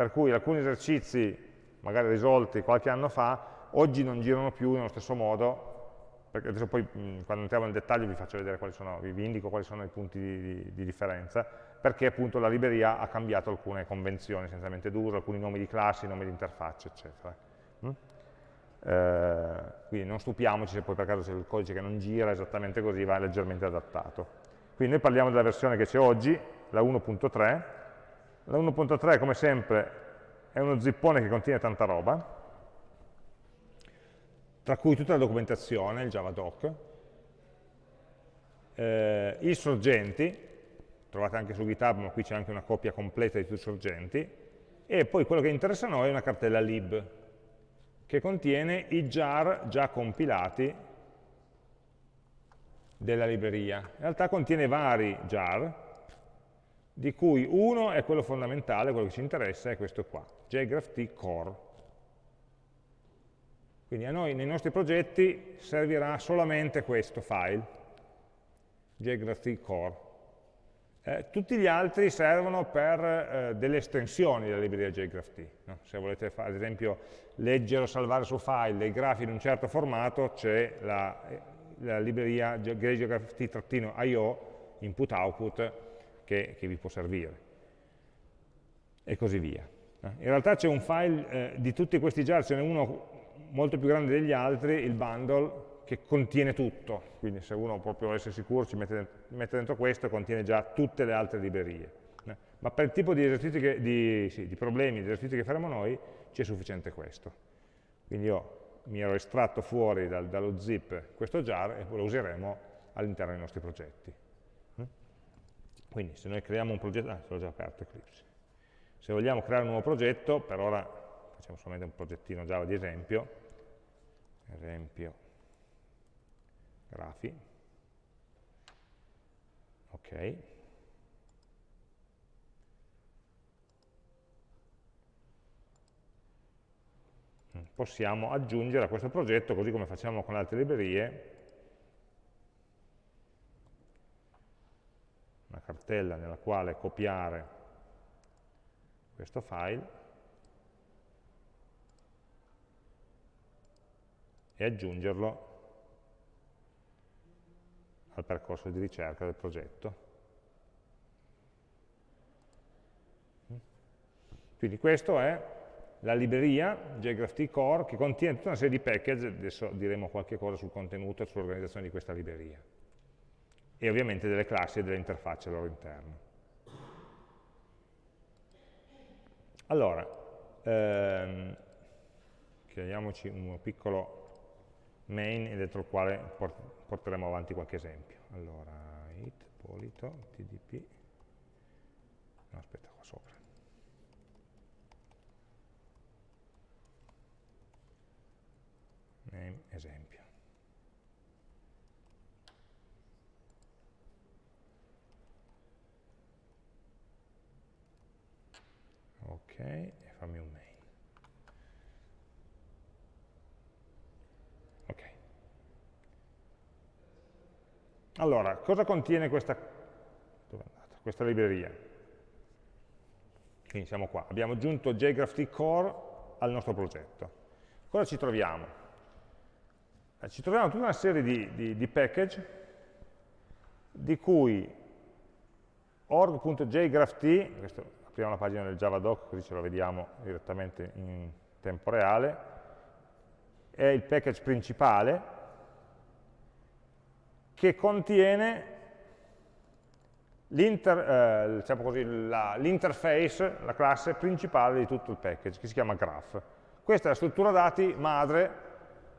per cui alcuni esercizi, magari risolti qualche anno fa, oggi non girano più nello stesso modo, perché adesso poi quando entriamo nel dettaglio vi faccio vedere quali sono, vi indico quali sono i punti di, di, di differenza, perché appunto la libreria ha cambiato alcune convenzioni essenzialmente d'uso, alcuni nomi di classi, nomi di interfacce, eccetera. Eh, quindi non stupiamoci se poi per caso c'è il codice che non gira esattamente così, va leggermente adattato. Quindi noi parliamo della versione che c'è oggi, la 1.3. La 1.3 come sempre è uno zippone che contiene tanta roba, tra cui tutta la documentazione, il javadoc, eh, i sorgenti, trovate anche su GitHub, ma qui c'è anche una copia completa di tutti i sorgenti, e poi quello che interessa a noi è una cartella lib, che contiene i jar già compilati della libreria. In realtà contiene vari jar, di cui uno è quello fondamentale, quello che ci interessa, è questo qua, jgraph core. Quindi a noi nei nostri progetti servirà solamente questo file, jgraph core. Eh, tutti gli altri servono per eh, delle estensioni della libreria JGraphT. No? Se volete, fare, ad esempio, leggere o salvare su file dei grafi in un certo formato, c'è la, la, libreria jgrapht-io, input-output, che, che, vi può servire. E così via. Eh, in realtà c'è un file eh, di tutti questi jar, ce n'è uno molto più grande degli altri, il bundle, che contiene tutto, quindi se uno proprio vuole essere sicuro ci mette, mette dentro questo contiene già tutte le altre librerie. Eh. Ma per il tipo di, che, di, sì, di problemi, di esercizi che faremo noi, ci è sufficiente questo. Quindi io mi ero estratto fuori dal, dallo zip questo jar e lo useremo all'interno dei nostri progetti. Mm? Quindi se noi creiamo un progetto, ah, l'ho già aperto Eclipse. Se vogliamo creare un nuovo progetto, per ora facciamo solamente un progettino Java di esempio, esempio grafi, ok, possiamo aggiungere a questo progetto, così come facciamo con le altre librerie, una cartella nella quale copiare questo file e aggiungerlo al percorso di ricerca del progetto. Quindi questa è la libreria JGraphT Core che contiene tutta una serie di package, adesso diremo qualche cosa sul contenuto e sull'organizzazione di questa libreria. E ovviamente delle classi e delle interfacce al loro interno. Allora, ehm, creiamoci un piccolo main dentro il quale porteremo avanti qualche esempio. Allora, it, polito, tdp, no aspetta qua sopra. Name esempio. Ok, e fammi un mail. Allora, cosa contiene questa, questa libreria? Quindi siamo qua, abbiamo aggiunto JGraphT Core al nostro progetto. Cosa ci troviamo? Eh, ci troviamo tutta una serie di, di, di package di cui org.jgrapht, questo apriamo la pagina del Javadoc così ce lo vediamo direttamente in tempo reale, è il package principale che contiene l'interface, eh, diciamo la, la classe principale di tutto il package, che si chiama graph. Questa è la struttura dati madre,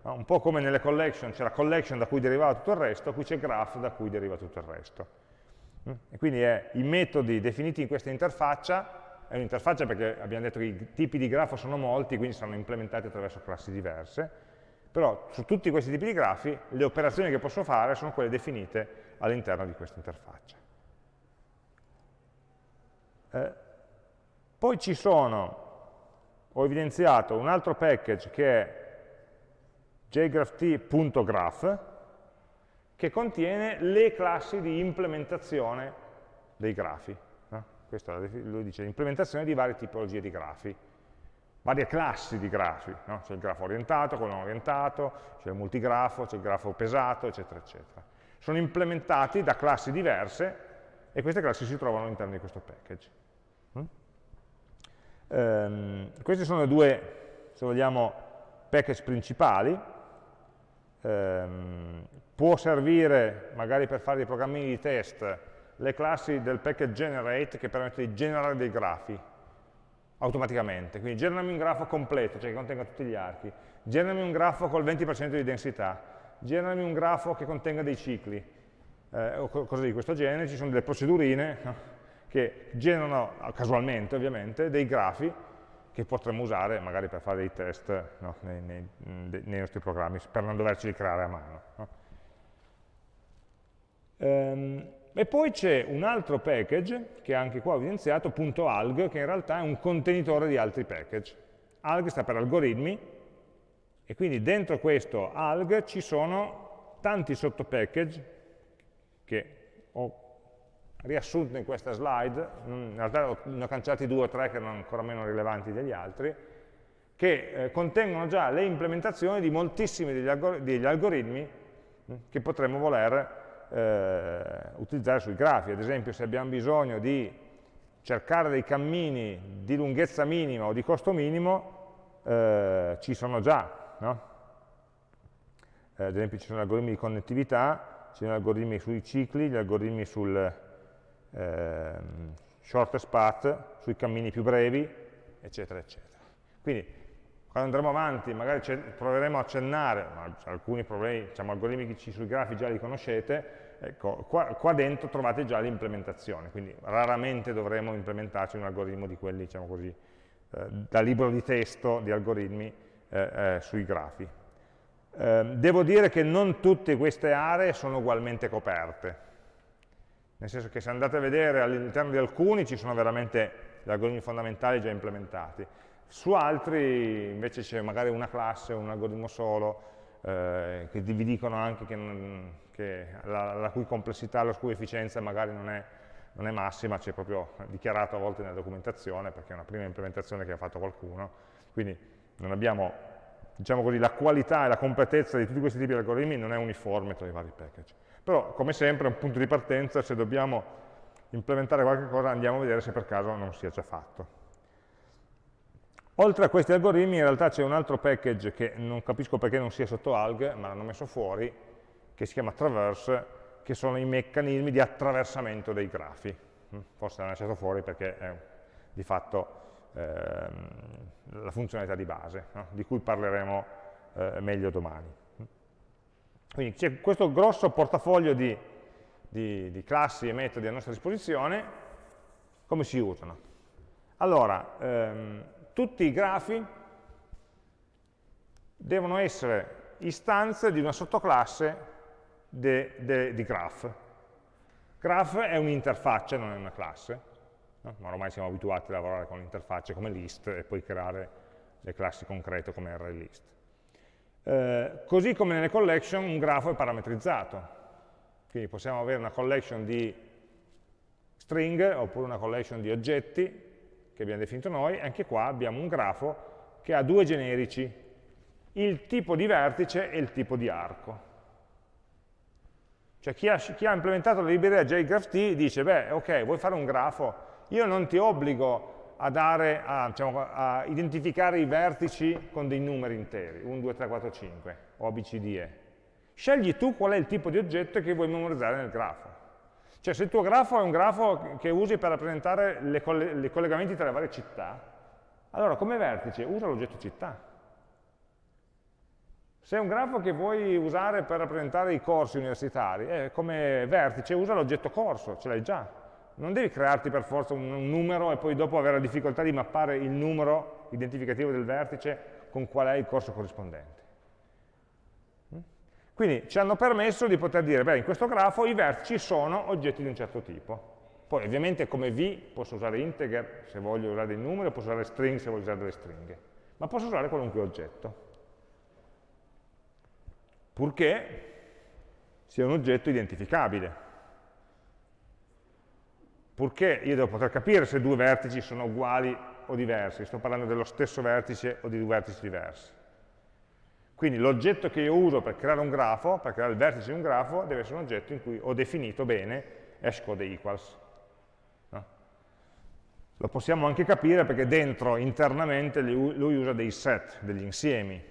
un po' come nelle collection, c'è la collection da cui derivava tutto il resto, qui c'è graph da cui deriva tutto il resto. Mm? E quindi è, i metodi definiti in questa interfaccia, è un'interfaccia perché abbiamo detto che i tipi di grafo sono molti, quindi saranno implementati attraverso classi diverse, però su tutti questi tipi di grafi le operazioni che posso fare sono quelle definite all'interno di questa interfaccia. Eh, poi ci sono, ho evidenziato un altro package che è jgrapht.graph che contiene le classi di implementazione dei grafi. No? Questo lo dice, implementazione di varie tipologie di grafi varie classi di grafi, no? c'è il grafo orientato, quello non orientato, c'è il multigrafo, c'è il grafo pesato, eccetera, eccetera. Sono implementati da classi diverse e queste classi si trovano all'interno di questo package. Mm? Um, questi sono i due, se vogliamo, package principali. Um, può servire magari per fare dei programmi di test le classi del package generate che permette di generare dei grafi automaticamente. Quindi generami un grafo completo, cioè che contenga tutti gli archi, generami un grafo col 20% di densità, generami un grafo che contenga dei cicli, eh, o cose di questo genere, ci sono delle procedurine che generano, casualmente ovviamente, dei grafi che potremmo usare magari per fare dei test no? nei, nei, nei, nostri programmi, per non doverci creare a mano. No? Ehm, e poi c'è un altro package, che anche qua ho evidenziato, .alg, che in realtà è un contenitore di altri package. Alg sta per algoritmi, e quindi dentro questo alg ci sono tanti sottopackage che riassunto in questa slide, in realtà ne ho cancellati due o tre che erano ancora meno rilevanti degli altri, che eh, contengono già le implementazioni di moltissimi degli, algor degli algoritmi mh, che potremmo voler eh, utilizzare sui grafi. Ad esempio se abbiamo bisogno di cercare dei cammini di lunghezza minima o di costo minimo, eh, ci sono già. No? Eh, ad esempio ci sono algoritmi di connettività, ci sono algoritmi sui cicli, gli algoritmi sul eh, shortest path, sui cammini più brevi, eccetera, eccetera. Quindi quando andremo avanti magari proveremo a accennare, ma alcuni problemi, diciamo, algoritmici sui grafi già li conoscete, Ecco, qua, qua, dentro trovate già l'implementazione, quindi raramente dovremo implementarci un algoritmo di quelli, diciamo così, eh, da libro di testo di algoritmi eh, eh, sui grafi. Ehm, devo dire che non tutte queste aree sono ugualmente coperte, nel senso che se andate a vedere all'interno di alcuni ci sono veramente gli algoritmi fondamentali già implementati, su altri invece c'è magari una classe, un algoritmo solo, eh, che vi dicono anche che che la, la, cui complessità, la cui efficienza magari non è, non è massima, c'è proprio dichiarato a volte nella documentazione, perché è una prima implementazione che ha fatto qualcuno, quindi non abbiamo, diciamo così, la qualità e la completezza di tutti questi tipi di algoritmi non è uniforme tra i vari package. Però, come sempre, è un punto di partenza, se dobbiamo implementare qualche cosa andiamo a vedere se per caso non sia già fatto. Oltre a questi algoritmi in realtà c'è un altro package che non capisco perché non sia sotto alg, ma l'hanno messo fuori, che si chiama traverse, che sono i meccanismi di attraversamento dei grafi. Mm, forse l'hanno lasciato fuori perché è di fatto ehm, la funzionalità di base, no? di cui parleremo eh, meglio domani. Quindi c'è questo grosso portafoglio di, di, di, classi e metodi a nostra disposizione, come si usano? Allora, ehm, tutti i grafi devono essere istanze di una sottoclasse di graph. Graph è un'interfaccia, non è una classe, no? ma ormai siamo abituati a lavorare con interfacce come list e poi creare le classi concrete come array list. Eh, così come nelle collection un grafo è parametrizzato, quindi possiamo avere una collection di string oppure una collection di oggetti che abbiamo definito noi, anche qua abbiamo un grafo che ha due generici, il tipo di vertice e il tipo di arco. Cioè chi ha, chi ha implementato la libreria JGraphT dice, beh, ok, vuoi fare un grafo? Io non ti obbligo a, dare, a, diciamo, a identificare i vertici con dei numeri interi, 1, 2, 3, 4, 5, o ABCDE. Scegli tu qual è il tipo di oggetto che vuoi memorizzare nel grafo. Cioè se il tuo grafo è un grafo che usi per rappresentare i collegamenti tra le varie città, allora come vertice usa l'oggetto città. Se è un grafo che vuoi usare per rappresentare i corsi universitari, eh, come vertice usa l'oggetto corso, ce l'hai già. Non devi crearti per forza un, un, numero e poi dopo avere la difficoltà di mappare il numero identificativo del vertice con qual è il corso corrispondente. Mm? Quindi ci hanno permesso di poter dire, beh, in questo grafo i vertici sono oggetti di un certo tipo. Poi ovviamente come V posso usare integer se voglio usare dei numeri, posso usare string se voglio usare delle stringhe, ma posso usare qualunque oggetto purché sia un oggetto identificabile. Purché io devo poter capire se due vertici sono uguali o diversi, sto parlando dello stesso vertice o di due vertici diversi. Quindi l'oggetto che io uso per creare un grafo, per creare il vertice di un grafo, deve essere un oggetto in cui ho definito bene hashcode equals. No? Lo possiamo anche capire perché dentro, internamente, lui usa dei set, degli insiemi,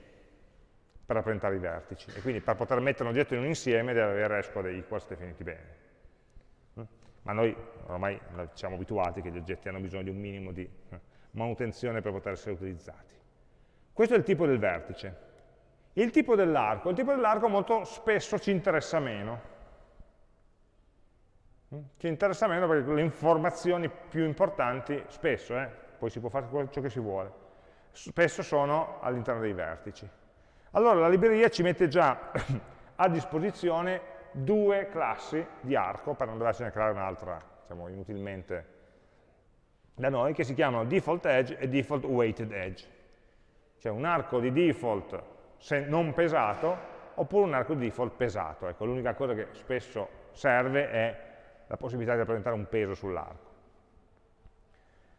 per rappresentare i vertici. E quindi per poter mettere un oggetto in un insieme deve avere hashcode equals definiti bene. Ma noi ormai siamo abituati che gli oggetti hanno bisogno di un minimo di eh, manutenzione per poter essere utilizzati. Questo è il tipo del vertice. Il tipo dell'arco, il tipo dell'arco molto spesso ci interessa meno. Mm? Ci interessa meno perché le informazioni più importanti, spesso, eh, poi si può fare ciò che si vuole, spesso sono all'interno dei vertici. Allora la libreria ci mette già a disposizione due classi di arco, per non dovercene creare un'altra, diciamo, inutilmente da noi, che si chiamano default edge e default weighted edge cioè un arco di default non pesato oppure un arco di default pesato. Ecco, l'unica cosa che spesso serve è la possibilità di rappresentare un peso sull'arco.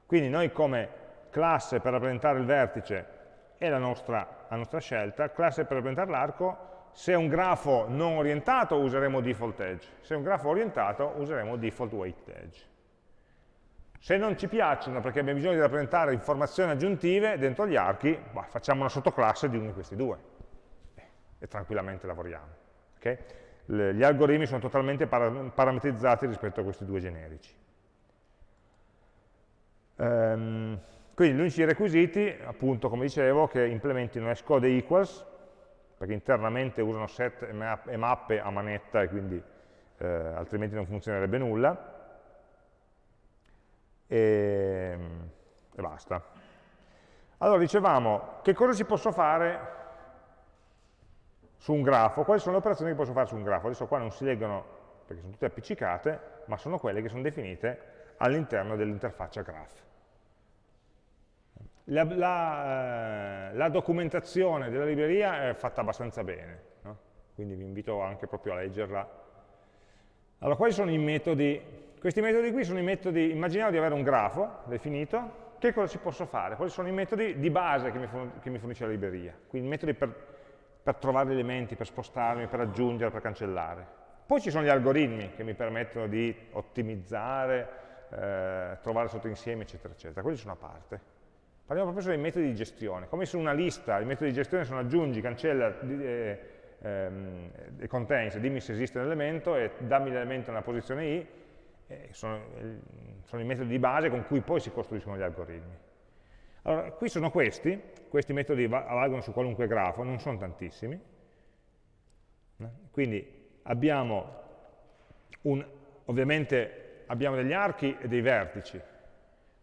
Quindi noi come classe per rappresentare il vertice è la nostra, la nostra scelta, classe per rappresentare l'arco, se è un grafo non orientato useremo default edge, se è un grafo orientato useremo default weight edge. Se non ci piacciono perché abbiamo bisogno di rappresentare informazioni aggiuntive dentro gli archi, bah, facciamo una sottoclasse di uno di questi due e tranquillamente lavoriamo. Okay? gli algoritmi sono totalmente parametrizzati rispetto a questi due generici. Um, quindi gli unici requisiti, appunto, come dicevo, che implementino hashcode equals, perché internamente usano set e mappe a manetta e quindi eh, altrimenti non funzionerebbe nulla, e, e basta. Allora dicevamo, che cosa ci posso fare su un grafo? Quali sono le operazioni che posso fare su un grafo? Adesso qua non si leggono perché sono tutte appiccicate, ma sono quelle che sono definite all'interno dell'interfaccia graph. La, la, eh, la, documentazione della libreria è fatta abbastanza bene, no? quindi vi invito anche proprio a leggerla. Allora, quali sono i metodi questi metodi qui sono i metodi, immaginiamo di avere un grafo definito, che cosa ci posso fare? Quali sono i metodi di base che mi, che mi fornisce la libreria? Quindi metodi per, per trovare elementi, per spostarmi, per aggiungere, per cancellare. Poi ci sono gli algoritmi che mi permettono di ottimizzare, eh, trovare sottoinsiemi, eccetera, eccetera. Quelli sono a parte. Parliamo proprio dei metodi di gestione. Come su una lista, i metodi di gestione sono aggiungi, cancella eh, ehm, contains, dimmi se esiste un elemento e dammi l'elemento nella posizione i, eh, sono, eh, sono, i metodi di base con cui poi si costruiscono gli algoritmi. Allora, qui sono questi, questi metodi valgono su qualunque grafo, non sono tantissimi, quindi abbiamo un, ovviamente abbiamo degli archi e dei vertici,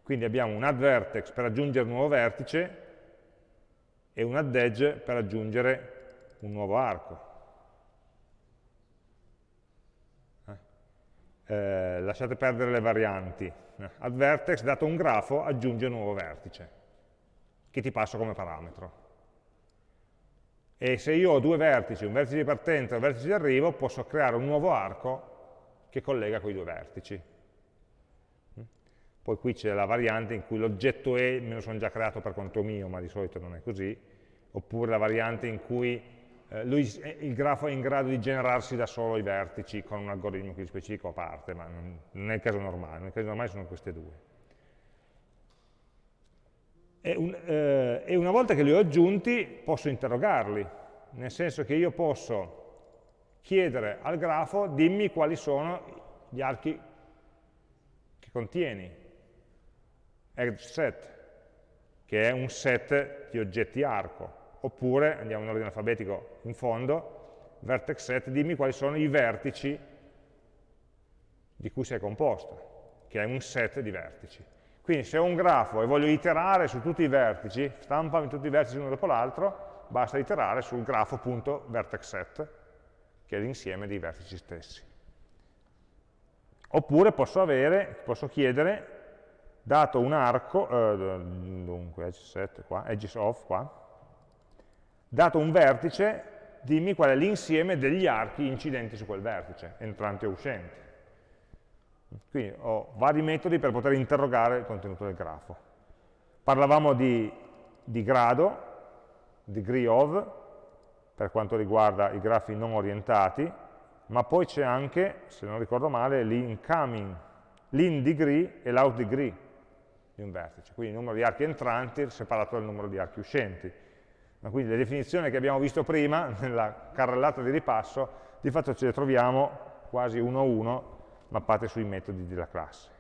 quindi abbiamo un add vertex per aggiungere un nuovo vertice e un add edge per aggiungere un nuovo arco. eh, lasciate perdere le varianti, ad vertex, dato un grafo, aggiunge un nuovo vertice, che ti passo come parametro. E se io ho due vertici, un vertice di partenza e un vertice di arrivo, posso creare un nuovo arco che collega quei due vertici. Poi qui c'è la variante in cui l'oggetto E me lo sono già creato per conto mio, ma di solito non è così, oppure la variante in cui eh, lui, il grafo è in grado di generarsi da solo i vertici con un algoritmo più specifico a parte, ma non, non è il caso normale, nel caso normale sono queste due. E, un, eh, e una volta che li ho aggiunti posso interrogarli, nel senso che io posso chiedere al grafo dimmi quali sono gli archi che contieni, edge che è un set di oggetti arco oppure, andiamo in ordine alfabetico in fondo, vertex set, dimmi quali sono i vertici di cui sei composto, che è un set di vertici. Quindi se ho un grafo e voglio iterare su tutti i vertici, stampami tutti i vertici uno dopo l'altro, basta iterare sul grafo.vertexset, che è l'insieme dei vertici stessi. Oppure posso, avere, posso chiedere, dato un arco, eh, dunque edge set qua, edges of qua, dato un vertice, dimmi qual è l'insieme degli archi incidenti su quel vertice, entranti o uscenti. Quindi ho vari metodi per poter interrogare il contenuto del grafo. Parlavamo di, di grado, degree of, per quanto riguarda i grafi non orientati, ma poi c'è anche, se non ricordo male, l'incoming, l'in degree e l'out degree di un vertice, quindi il numero di archi entranti separato dal numero di archi uscenti. Ma quindi le definizioni che abbiamo visto prima, nella carrellata di ripasso, di fatto ce le troviamo quasi uno a uno mappate sui metodi della classe.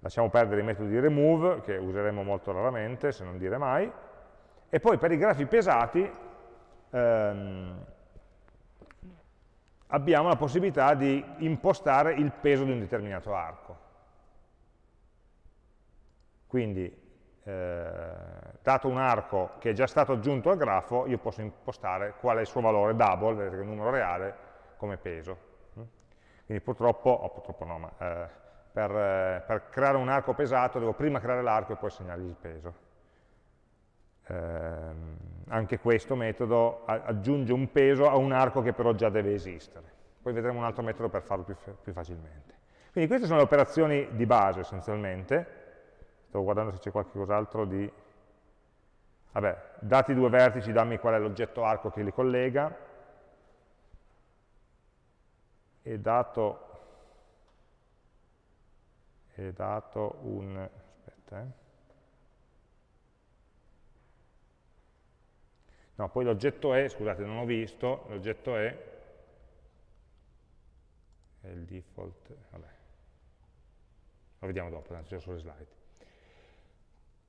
Lasciamo perdere i metodi di remove, che useremo molto raramente, se non dire mai, e poi per i grafi pesati ehm, abbiamo la possibilità di impostare il peso di un determinato arco. Quindi, eh, dato un arco che è già stato aggiunto al grafo, io posso impostare qual è il suo valore double, vedete che è un numero reale, come peso. Quindi purtroppo, o purtroppo no, ma eh, per, eh, per, creare un arco pesato devo prima creare l'arco e poi segnargli il peso. Eh, anche questo metodo aggiunge un peso a un arco che però già deve esistere. Poi vedremo un altro metodo per farlo più, più facilmente. Quindi queste sono le operazioni di base essenzialmente. Stavo guardando se c'è qualcos'altro di... Vabbè, dati due vertici, dammi qual è l'oggetto arco che li collega, e dato, è dato un, aspetta, eh. no, poi l'oggetto è, scusate, non ho visto, l'oggetto è, è il default, vabbè, lo vediamo dopo, tanto c'è sulle slide.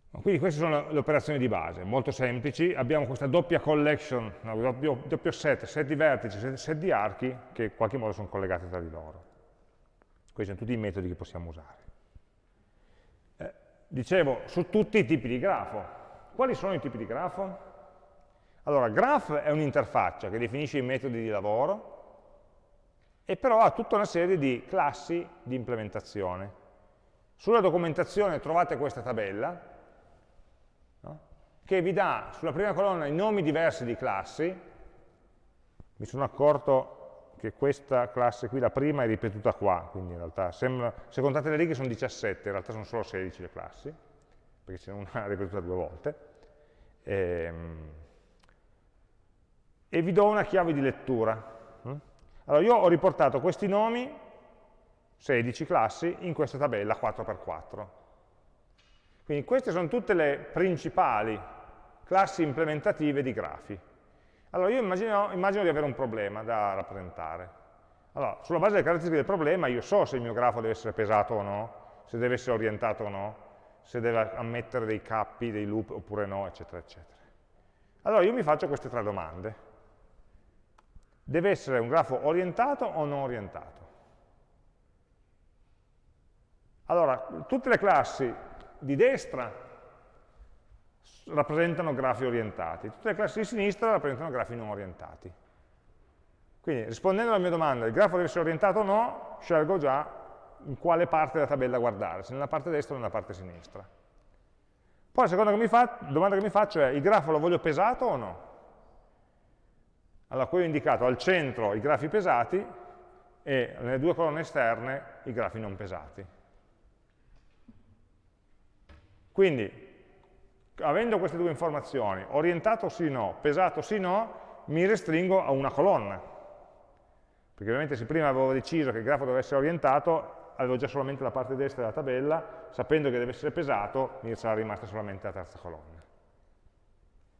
Quindi queste sono le operazioni di base, molto semplici. Abbiamo questa doppia collection, no, doppio, doppio, set, set di vertici, set, set, di archi, che in qualche modo sono collegati tra di loro. Questi sono tutti i metodi che possiamo usare. Eh, dicevo, su tutti i tipi di grafo. Quali sono i tipi di grafo? Allora, graph è un'interfaccia che definisce i metodi di lavoro e però ha tutta una serie di classi di implementazione. Sulla documentazione trovate questa tabella, che vi dà sulla prima colonna i nomi diversi di classi, mi sono accorto che questa classe qui, la prima, è ripetuta qua, quindi in realtà sembra, se contate le righe sono 17, in realtà sono solo 16 le classi, perché c'è una ripetuta due volte, e, ehm, e vi do una chiave di lettura. Allora io ho riportato questi nomi, 16 classi, in questa tabella 4x4. Quindi queste sono tutte le principali classi implementative di grafi. Allora io immagino, immagino di avere un problema da rappresentare. Allora, sulla base delle caratteristiche del problema io so se il mio grafo deve essere pesato o no, se deve essere orientato o no, se deve ammettere dei cappi, dei loop oppure no, eccetera, eccetera. Allora io mi faccio queste tre domande. Deve essere un grafo orientato o non orientato? Allora, tutte le classi di destra rappresentano grafi orientati, tutte le classi di sinistra rappresentano grafi non orientati. Quindi rispondendo alla mia domanda, il grafo deve essere orientato o no, scelgo già in quale parte della tabella guardare, se nella parte destra o nella parte sinistra. Poi la seconda che mi fa, domanda che mi faccio è, il grafo lo voglio pesato o no? Allora qui ho indicato al centro i grafi pesati e nelle due colonne esterne i grafi non pesati. Quindi avendo queste due informazioni, orientato sì o no, pesato sì o no, mi restringo a una colonna. Perché ovviamente se prima avevo deciso che il grafo dovesse essere orientato, avevo già solamente la parte destra della tabella, sapendo che deve essere pesato, mi sarà rimasta solamente la terza colonna.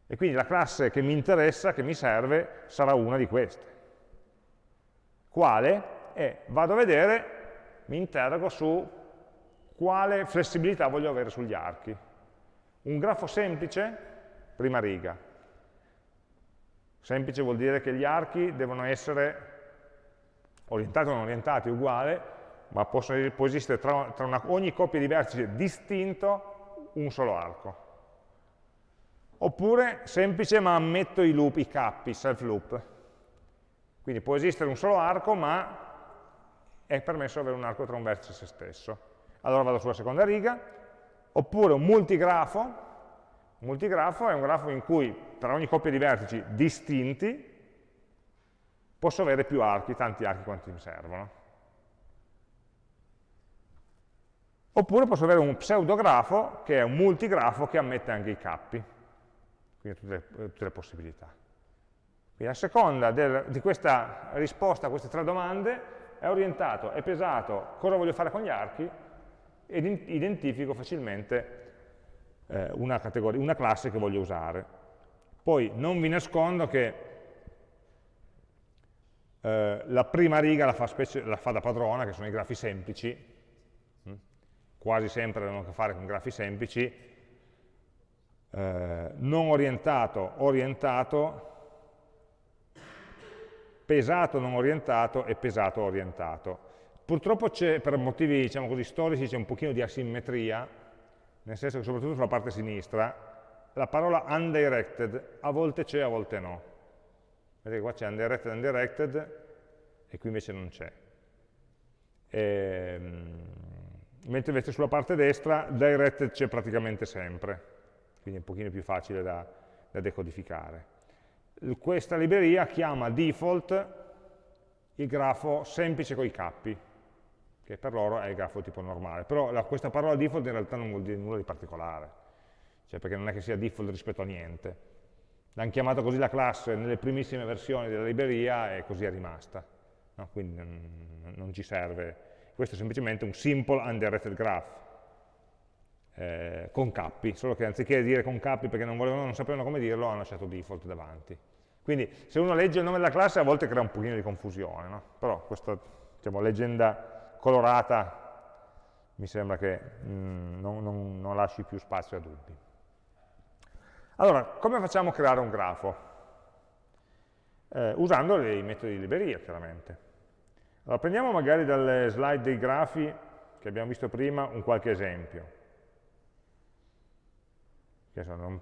E quindi la classe che mi interessa, che mi serve, sarà una di queste. Quale? E vado a vedere, mi interrogo su quale flessibilità voglio avere sugli archi. Un grafo semplice, prima riga. Semplice vuol dire che gli archi devono essere orientati o non orientati, uguale, ma possono, può esistere tra, tra una, ogni coppia di vertici distinto un solo arco. Oppure semplice ma ammetto i loop, i cappi, self loop. Quindi può esistere un solo arco, ma è permesso avere un arco tra un vertice e se stesso. Allora vado sulla seconda riga, Oppure un multigrafo, un multigrafo è un grafo in cui per ogni coppia di vertici distinti posso avere più archi, tanti archi quanti mi servono. Oppure posso avere un pseudografo che è un multigrafo che ammette anche i cappi, quindi tutte tutte le possibilità. Quindi a seconda del, di questa risposta a queste tre domande è orientato, è pesato, cosa voglio fare con gli archi ed identifico facilmente eh, una, una classe che voglio usare. Poi non vi nascondo che eh, la prima riga la fa, specie, la fa, da padrona, che sono i grafi semplici, hm? quasi sempre hanno a che fare con grafi semplici, eh, non orientato, orientato, pesato non orientato e pesato orientato. Purtroppo per motivi diciamo così, storici, c'è un pochino di asimmetria, nel senso che soprattutto sulla parte sinistra, la parola undirected a volte c'è, a volte no. Vedete qua c'è undirected, undirected, e qui invece non c'è. Ehm, mentre invece sulla parte destra directed c'è praticamente sempre, quindi è un pochino più facile da, da decodificare questa libreria chiama default il grafo semplice con i cappi, che per loro è il grafo tipo normale. Però la, questa parola default in realtà non vuol dire nulla di particolare, cioè perché non è che sia default rispetto a niente. L'hanno chiamata così la classe nelle primissime versioni della libreria e così è rimasta. No? Quindi non, non, ci serve. Questo è semplicemente un simple undirected graph eh, con cappi, solo che anziché dire con cappi perché non, volevano, non sapevano come dirlo, hanno lasciato default davanti. Quindi se uno legge il nome della classe a volte crea un pochino di confusione, no? però questa diciamo, leggenda colorata mi sembra che mm, non, non, non lasci più spazio a dubbi. Allora, come facciamo a creare un grafo? Eh, usando i metodi di libreria, chiaramente. Allora, prendiamo magari dalle slide dei grafi che abbiamo visto prima un qualche esempio.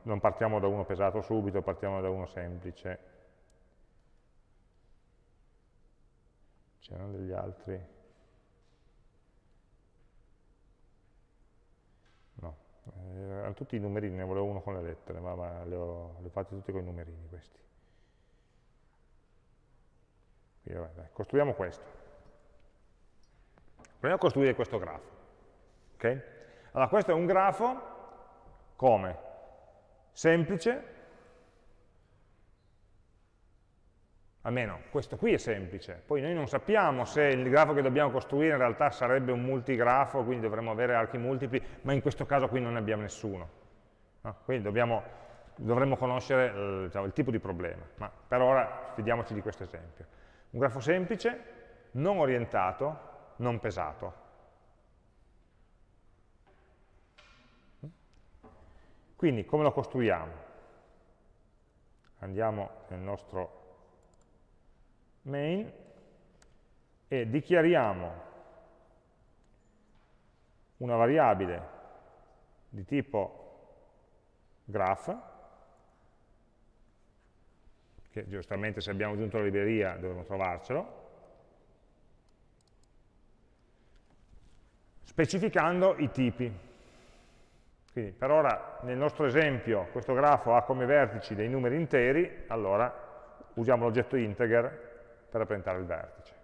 Non partiamo da uno pesato subito, partiamo da uno semplice. c'erano degli altri no, eh, erano tutti i numerini, ne volevo uno con le lettere, ma, ma li, ho, li ho fatti tutti con i numerini questi. Quindi, vabbè, dai, costruiamo questo. Proviamo a costruire questo grafo. Okay? Allora, questo è un grafo come? Semplice, almeno questo qui è semplice, poi noi non sappiamo se il grafo che dobbiamo costruire in realtà sarebbe un multigrafo, quindi dovremmo avere archi multipli, ma in questo caso qui non ne abbiamo nessuno. No? Quindi dobbiamo, dovremmo conoscere il, diciamo, il tipo di problema, ma per ora fidiamoci di questo esempio. Un grafo semplice, non orientato, non pesato. Quindi come lo costruiamo? Andiamo nel nostro main e dichiariamo una variabile di tipo graph, che giustamente se abbiamo aggiunto la libreria dovremo trovarcelo, specificando i tipi. Quindi per ora nel nostro esempio questo grafo ha come vertici dei numeri interi, allora usiamo l'oggetto integer per rappresentare il vertice.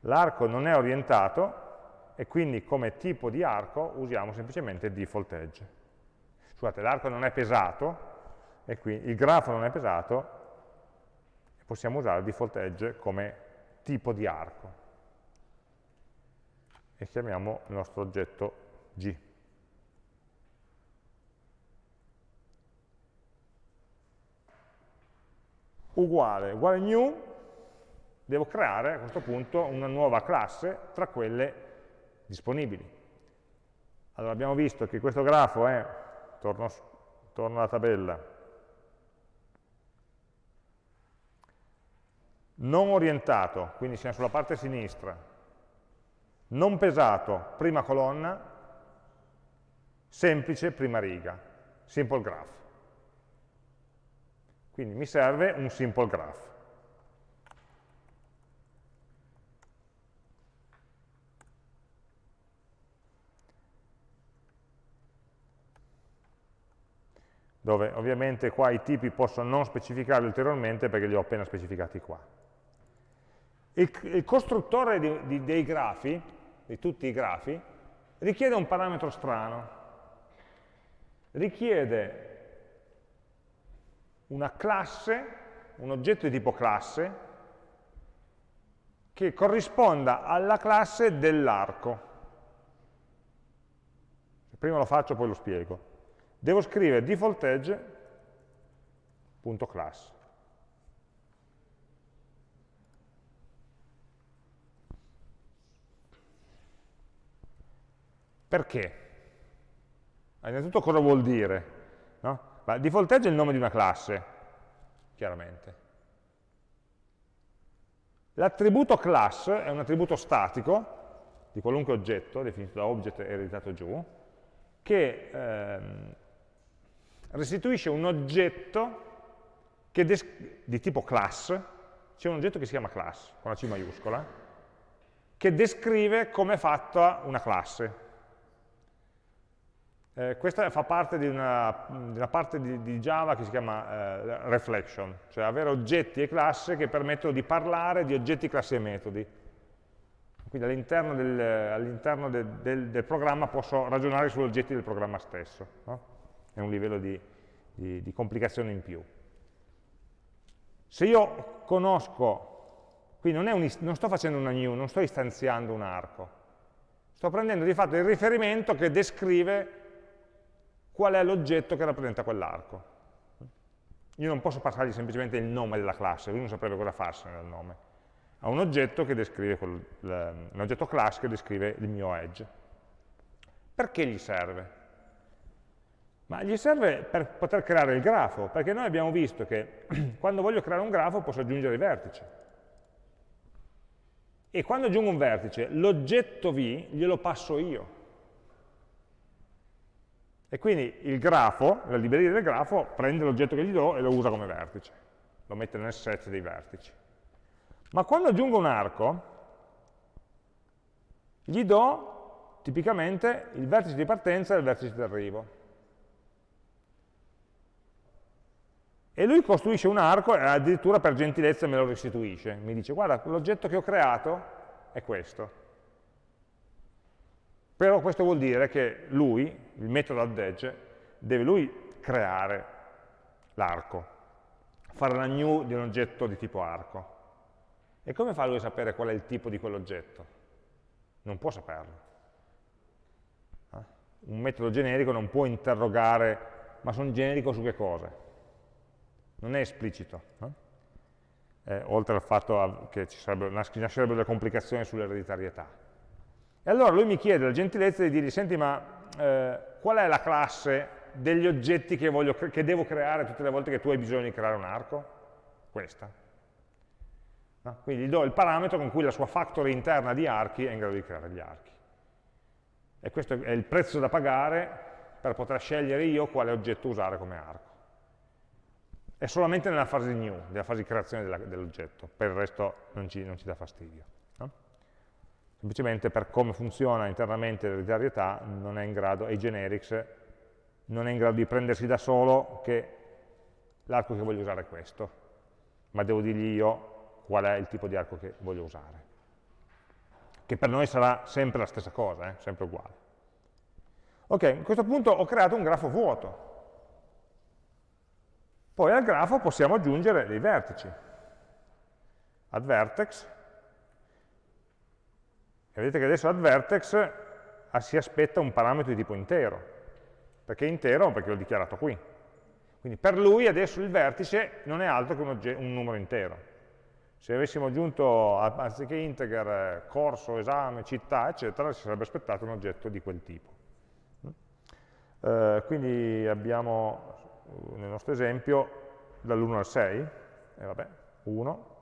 L'arco non è orientato e quindi come tipo di arco usiamo semplicemente default edge. Scusate, l'arco non è pesato, e qui il grafo non è pesato, possiamo usare default edge come tipo di arco. E chiamiamo il nostro oggetto G. uguale, uguale new, devo creare a questo punto una nuova classe tra quelle disponibili. Allora abbiamo visto che questo grafo è, torno, torno alla tabella, non orientato, quindi siamo sulla parte sinistra, non pesato, prima colonna, semplice, prima riga, simple graph. Quindi mi serve un simple graph. dove ovviamente qua i tipi posso non specificarli ulteriormente perché li ho appena specificati qua. Il, il costruttore di, di, dei grafi, di tutti i grafi, richiede un parametro strano. Richiede una classe, un oggetto di tipo classe, che corrisponda alla classe dell'arco. Prima lo faccio, poi lo spiego. Devo scrivere default edge.class. Perché? Innanzitutto cosa vuol dire? No? Default edge è il nome di una classe, chiaramente. L'attributo class è un attributo statico di qualunque oggetto, definito da object e ereditato giù, che ehm, restituisce un oggetto di tipo class, c'è un oggetto che si chiama class, con la C maiuscola, che descrive come è fatta una classe. Eh, questa fa parte di una, di una parte di, di, Java che si chiama eh, reflection, cioè avere oggetti e classi che permettono di parlare di oggetti, classi e metodi. Quindi all'interno del, all del, del, del, programma posso ragionare sugli oggetti del programma stesso. No? È un livello di, di complicazione in più. Se io conosco, qui non, un, non sto facendo una new, non sto istanziando un arco, sto prendendo di fatto il riferimento che descrive qual è l'oggetto che rappresenta quell'arco. Io non posso passargli semplicemente il nome della classe, lui non saprebbe cosa farsene dal nome. Ha un oggetto, che descrive un oggetto class che descrive il mio edge. Perché gli serve? Ma gli serve per poter creare il grafo, perché noi abbiamo visto che quando voglio creare un grafo posso aggiungere i vertici. E quando aggiungo un vertice, l'oggetto V glielo passo io. E quindi il grafo, la libreria del grafo, prende l'oggetto che gli do e lo usa come vertice, lo mette nel set dei vertici. Ma quando aggiungo un arco, gli do tipicamente il vertice di partenza e il vertice di arrivo. E lui costruisce un arco e addirittura per gentilezza me lo restituisce. Mi dice, guarda, l'oggetto che ho creato è questo. Però questo vuol dire che lui, il metodo add edge, deve lui creare l'arco, fare la new di un oggetto di tipo arco. E come fa lui a sapere qual è il tipo di quell'oggetto? Non può saperlo. Eh? Un metodo generico non può interrogare, ma sono generico su che cosa? Non è esplicito. Eh, oltre al fatto che ci nascerebbero delle complicazioni sull'ereditarietà. E allora lui mi chiede la gentilezza di dirgli, senti ma eh, qual è la classe degli oggetti che, voglio, che, devo creare tutte le volte che tu hai bisogno di creare un arco? Questa. No? Quindi gli do il parametro con cui la sua factory interna di archi è in grado di creare gli archi. E questo è il prezzo da pagare per poter scegliere io quale oggetto usare come arco. È solamente nella fase new, nella fase di creazione dell'oggetto, per il resto non ci, non ci dà fastidio semplicemente per come funziona internamente l'ereditarietà non è in grado, e generics, non è in grado di prendersi da solo che l'arco che voglio usare è questo, ma devo dirgli io qual è il tipo di arco che voglio usare. Che per noi sarà sempre la stessa cosa, eh? sempre uguale. Ok, a questo punto ho creato un grafo vuoto. Poi al grafo possiamo aggiungere dei vertici. Add vertex, vedete che adesso add vertex ah, si aspetta un parametro di tipo intero. Perché intero? Perché l'ho dichiarato qui. Quindi per lui adesso il vertice non è altro che un, un numero intero. Se avessimo aggiunto, anziché integer, corso, esame, città, eccetera, si sarebbe aspettato un oggetto di quel tipo. Eh, quindi abbiamo nel nostro esempio dall'1 al 6, e vabbè, 1,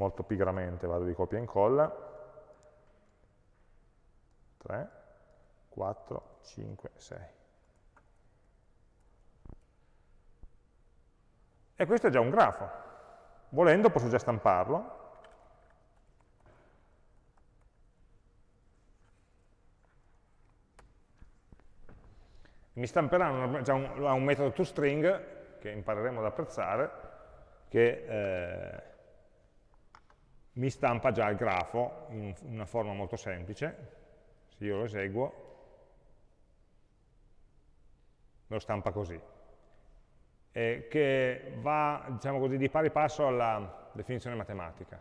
molto pigramente vado di copia e incolla, 3, 4, 5, 6. E questo è già un grafo. Volendo posso già stamparlo. Mi stamperà un, già un, un metodo toString, che impareremo ad apprezzare, che eh, mi stampa già il grafo in una forma molto semplice, se io lo eseguo, lo stampa così, eh, che va diciamo così, di pari passo alla definizione matematica.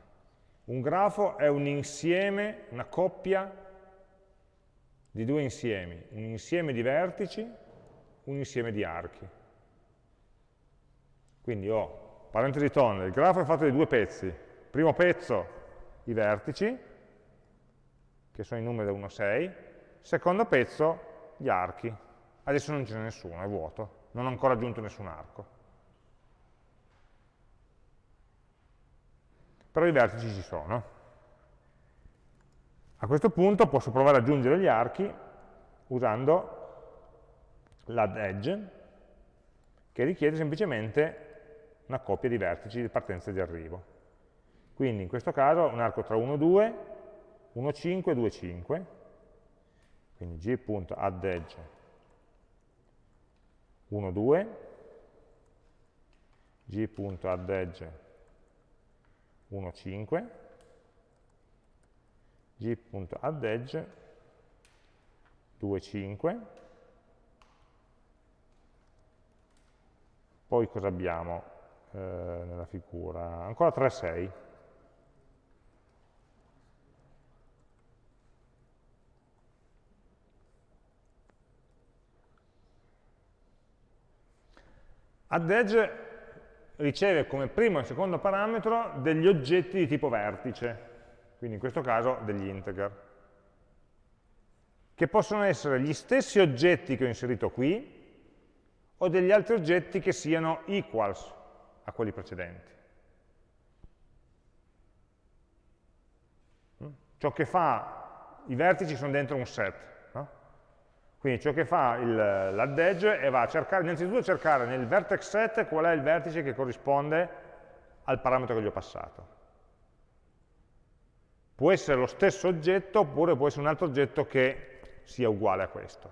Un grafo è un insieme, una coppia di due insiemi, un insieme di vertici, un insieme di archi. Quindi ho, parentesi tonda, il grafo è fatto di due pezzi. Primo pezzo, i vertici, che sono i numeri da 1 a 6, secondo pezzo, gli archi. Adesso non ce n'è nessuno, è vuoto, non ho ancora aggiunto nessun arco. Però i vertici ci sono. A questo punto posso provare ad aggiungere gli archi usando l'add edge, che richiede semplicemente una coppia di vertici di partenza e di arrivo. Quindi in questo caso un arco tra 1, 2, 1, 5, 2, 5, quindi g.addEdge 1, 2, g.addEdge 1, 5, g.addEdge 2, 5, poi cosa abbiamo eh, nella figura? Ancora 3, 6. Add edge riceve come primo e secondo parametro degli oggetti di tipo vertice, quindi in questo caso degli integer, che possono essere gli stessi oggetti che ho inserito qui, o degli altri oggetti che siano equals a quelli precedenti. Mm? Ciò che fa, i vertici sono dentro un set, quindi ciò che fa l'add edge è va a cercare, innanzitutto cercare nel vertex set qual è il vertice che corrisponde al parametro che gli ho passato. Può essere lo stesso oggetto oppure può essere un altro oggetto che sia uguale a questo,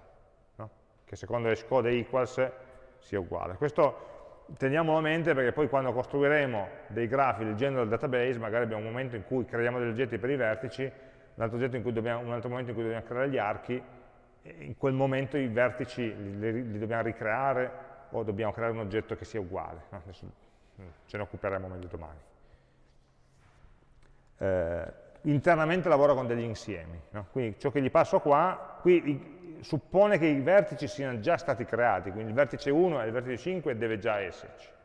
no? che secondo hashcode equals sia uguale. Questo teniamolo a mente perché poi quando costruiremo dei grafi leggendo il database, magari abbiamo un momento in cui creiamo degli oggetti per i vertici, un altro, dobbiamo, un altro momento in cui dobbiamo creare gli archi, in quel momento i vertici li, li, dobbiamo ricreare o dobbiamo creare un oggetto che sia uguale. Adesso mm, ce ne occuperemo meglio domani. Eh, internamente lavoro con degli insiemi, no? quindi ciò che gli passo qua, qui suppone che i vertici siano già stati creati, quindi il vertice 1 e il vertice 5 deve già esserci.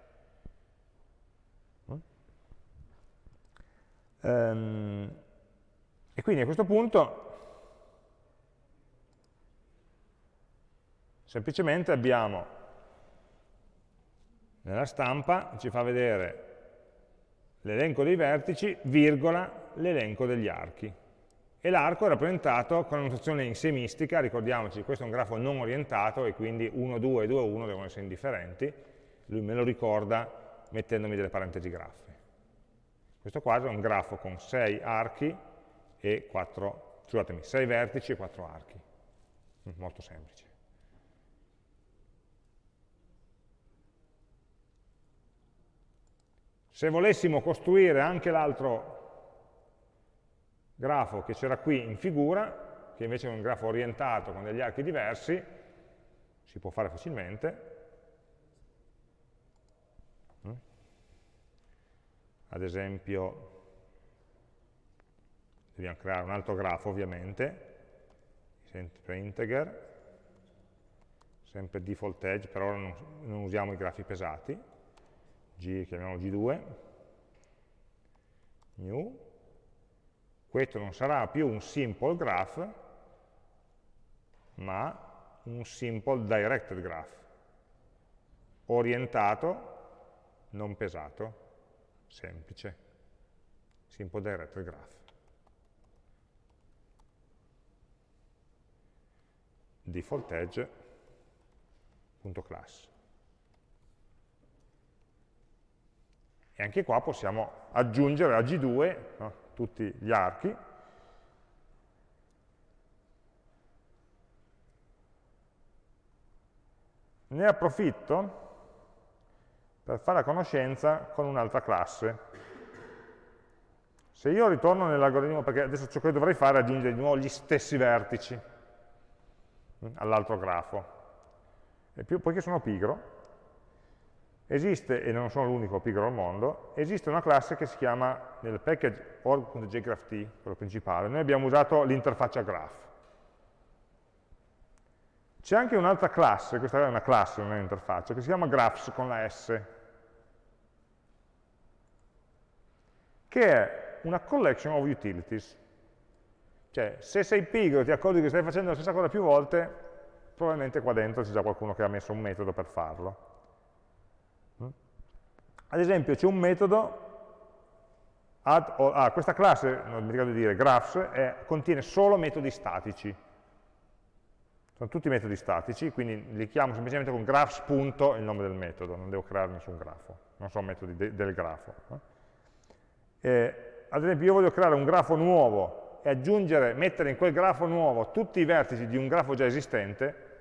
Um, e quindi a questo punto Semplicemente abbiamo nella stampa, ci fa vedere l'elenco dei vertici, virgola, l'elenco degli archi. E l'arco è rappresentato con una notazione insemistica, ricordiamoci, questo è un grafo non orientato e quindi 1, 2 e 2, 1 devono essere indifferenti, lui me lo ricorda mettendomi delle parentesi graffe. Questo qua è un grafo con 6 archi e 4, scusatemi, 6 vertici e 4 archi, molto semplice. Se volessimo costruire anche l'altro grafo che c'era qui in figura, che invece è un grafo orientato con degli archi diversi, si può fare facilmente. Mm? Ad esempio, dobbiamo creare un altro grafo ovviamente, sempre integer, sempre default edge, per ora non, non usiamo i grafi pesati, G, chiamiamolo G2, new, questo non sarà più un simple graph, ma un simple directed graph, orientato, non pesato, semplice, simple directed graph. default edge.class. E anche qua possiamo aggiungere a G2 no, tutti gli archi, ne approfitto per fare la conoscenza con un'altra classe. Se io ritorno nell'algoritmo, perché adesso ciò che dovrei fare è aggiungere di nuovo gli stessi vertici all'altro grafo. più, poiché sono pigro, esiste, e non sono l'unico pigro al mondo, esiste una classe che si chiama, nel package org.jgraph quello principale, noi abbiamo usato l'interfaccia graph. C'è anche un'altra classe, questa è una classe, non è un'interfaccia, che si chiama graphs con la S, che è una collection of utilities. Cioè, se sei pigro e ti accorgi che stai facendo la stessa cosa più volte, probabilmente qua dentro c'è già qualcuno che ha messo un metodo per farlo. Ad esempio c'è un metodo, add, oh, ah, questa classe, non mi ricordo di dire, graphs, è, contiene solo metodi statici. Sono tutti metodi statici, quindi li chiamo semplicemente con graphs punto il nome del metodo, non devo creare nessun grafo, non sono metodi de del grafo. Eh, ad esempio io voglio creare un grafo nuovo e aggiungere, mettere in quel grafo nuovo tutti i vertici di un grafo già esistente,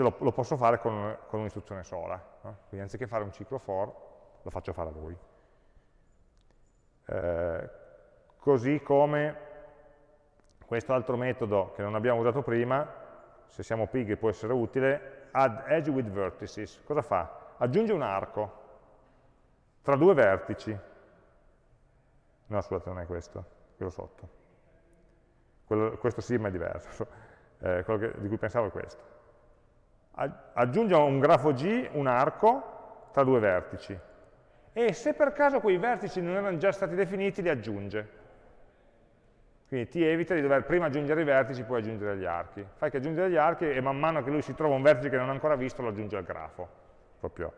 lo, lo, posso fare con, con un'istruzione sola. No? Quindi anziché fare un ciclo for, lo faccio fare a lui. Eh, così come questo altro metodo che non abbiamo usato prima, se siamo pigri può essere utile, add edge with vertices. Cosa fa? Aggiunge un arco tra due vertici. No, scusate, non è questo, quello sotto. Quello, questo sì, ma è diverso. Eh, quello che, di cui pensavo è questo aggiunge a un grafo G un arco tra due vertici e se per caso quei vertici non erano già stati definiti li aggiunge. Quindi ti evita di dover prima aggiungere i vertici, poi aggiungere gli archi. Fai che aggiungere gli archi e man mano che lui si trova un vertice che non ha ancora visto lo aggiunge al grafo, proprio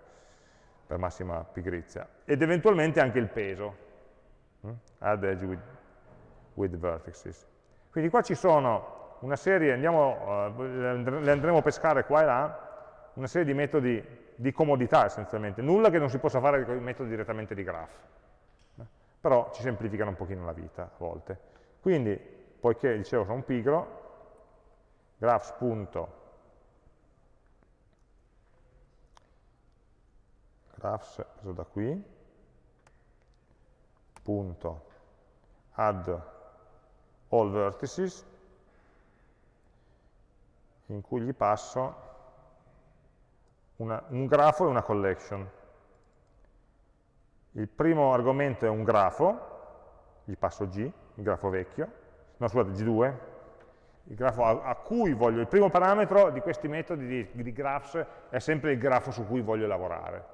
per massima pigrizia. Ed eventualmente anche il peso. Mm? Add edge with, with vertices. Quindi qua ci sono una serie, andiamo, uh, le andremo a pescare qua e là, una serie di metodi di comodità essenzialmente, nulla che non si possa fare con i metodi direttamente di graph, eh? però ci semplificano un pochino la vita a volte. Quindi, poiché dicevo sono un pigro, graphs. graphs preso da qui, punto add all vertices, in cui gli passo una, un grafo e una collection. Il primo argomento è un grafo, gli passo G, il grafo vecchio, no scusate, G2, il grafo a, a cui voglio, il primo parametro di questi metodi di, di, graphs è sempre il grafo su cui voglio lavorare.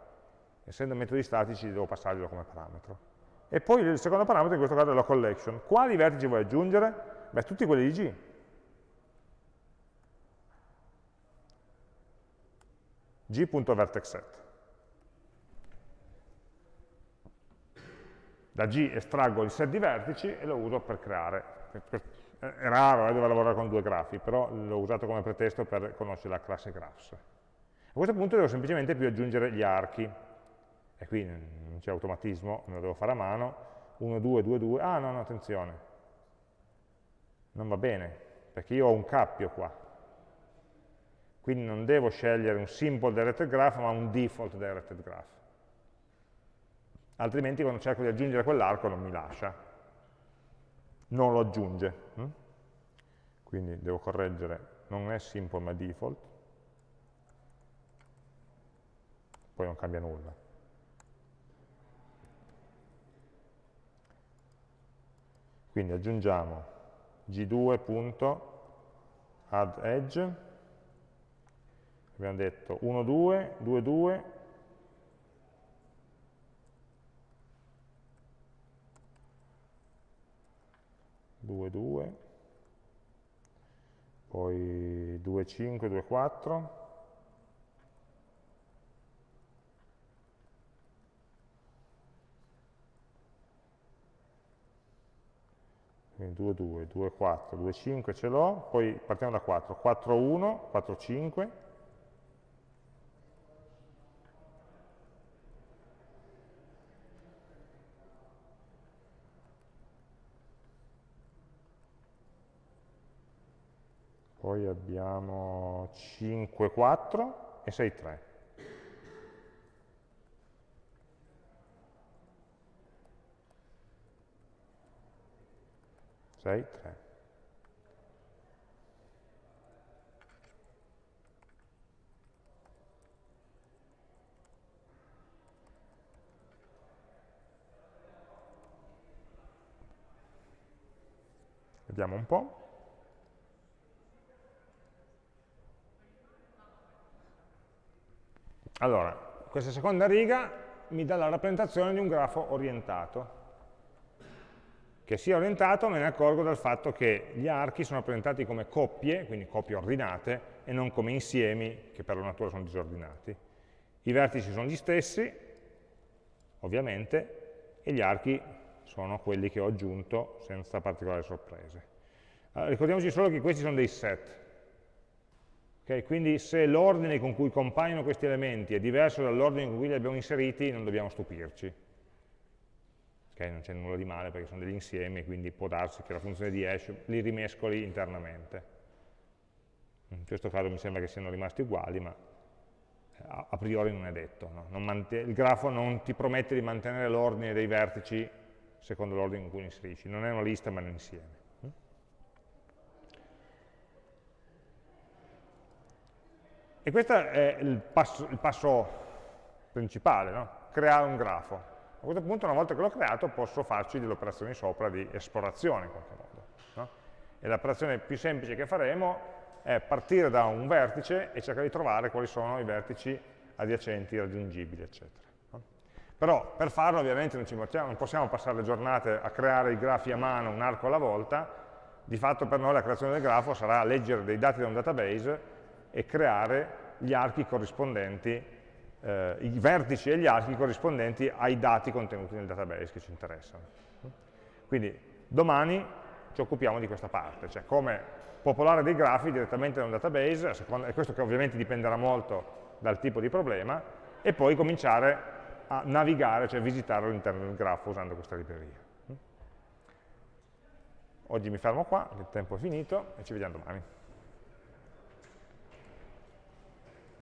Essendo metodi statici devo passarglielo come parametro. E poi il secondo parametro in questo caso è la collection. Quali vertici vuoi aggiungere? Beh, tutti quelli di G. g.vertexSet. Da G estraggo il set di vertici e lo uso per creare. È raro eh, dover lavorare con due grafi, però l'ho usato come pretesto per conoscere la classe graphs. A questo punto devo semplicemente più aggiungere gli archi. E qui non c'è automatismo, me lo devo fare a mano. 1, 2, 2, 2. Ah, no, no, attenzione. Non va bene, perché io ho un cappio qua quindi non devo scegliere un simple directed graph, ma un default directed graph. Altrimenti quando cerco di aggiungere quell'arco non mi lascia, non lo aggiunge. Hm? Quindi devo correggere, non è simple ma default, poi non cambia nulla. Quindi aggiungiamo g2.addEdge abbiamo detto 1, 2, 2, 2, due, due, poi 2, 5, 2, 4, quindi 2, 2, 2, 4, 2, 5 ce l'ho, poi partiamo da 4, 4, 1, 4, 5, poi abbiamo 5, 4 e 6, 3. Sei, tre. Vediamo un po'. Allora, questa seconda riga mi dà la rappresentazione di un grafo orientato. Che sia orientato me ne accorgo dal fatto che gli archi sono rappresentati come coppie, quindi coppie ordinate, e non come insiemi, che per la natura sono disordinati. I vertici sono gli stessi, ovviamente, e gli archi sono quelli che ho aggiunto senza particolari sorprese. Allora, ricordiamoci solo che questi sono dei set, Okay, quindi se l'ordine con cui compaiono questi elementi è diverso dall'ordine con cui li abbiamo inseriti, non dobbiamo stupirci. Okay, non c'è nulla di male perché sono degli insiemi, quindi può darsi che la funzione di hash li rimescoli internamente. In questo caso mi sembra che siano rimasti uguali, ma eh, a priori non è detto. No? il grafo non ti promette di mantenere l'ordine dei vertici secondo l'ordine in cui li inserisci. Non è una lista, ma è un insieme. E questo è il passo, il passo principale, no? creare un grafo. A questo punto, una volta che l'ho creato, posso farci delle operazioni sopra di esplorazione in qualche modo. No? E l'operazione più semplice che faremo è partire da un vertice e cercare di trovare quali sono i vertici adiacenti, raggiungibili, eccetera. No? Però per farlo ovviamente non, mettiamo, non possiamo passare le giornate a creare i grafi a mano, un arco alla volta, di fatto per noi la creazione del grafo sarà leggere dei dati da un database e creare gli archi corrispondenti, eh, i vertici e gli archi corrispondenti ai dati contenuti nel database che ci interessano. Quindi domani ci occupiamo di questa parte, cioè come popolare dei grafi direttamente da un database, e questo che ovviamente dipenderà molto dal tipo di problema, e poi cominciare a navigare, cioè visitare all'interno del grafo usando questa libreria. Oggi mi fermo qua, il tempo è finito e ci vediamo domani.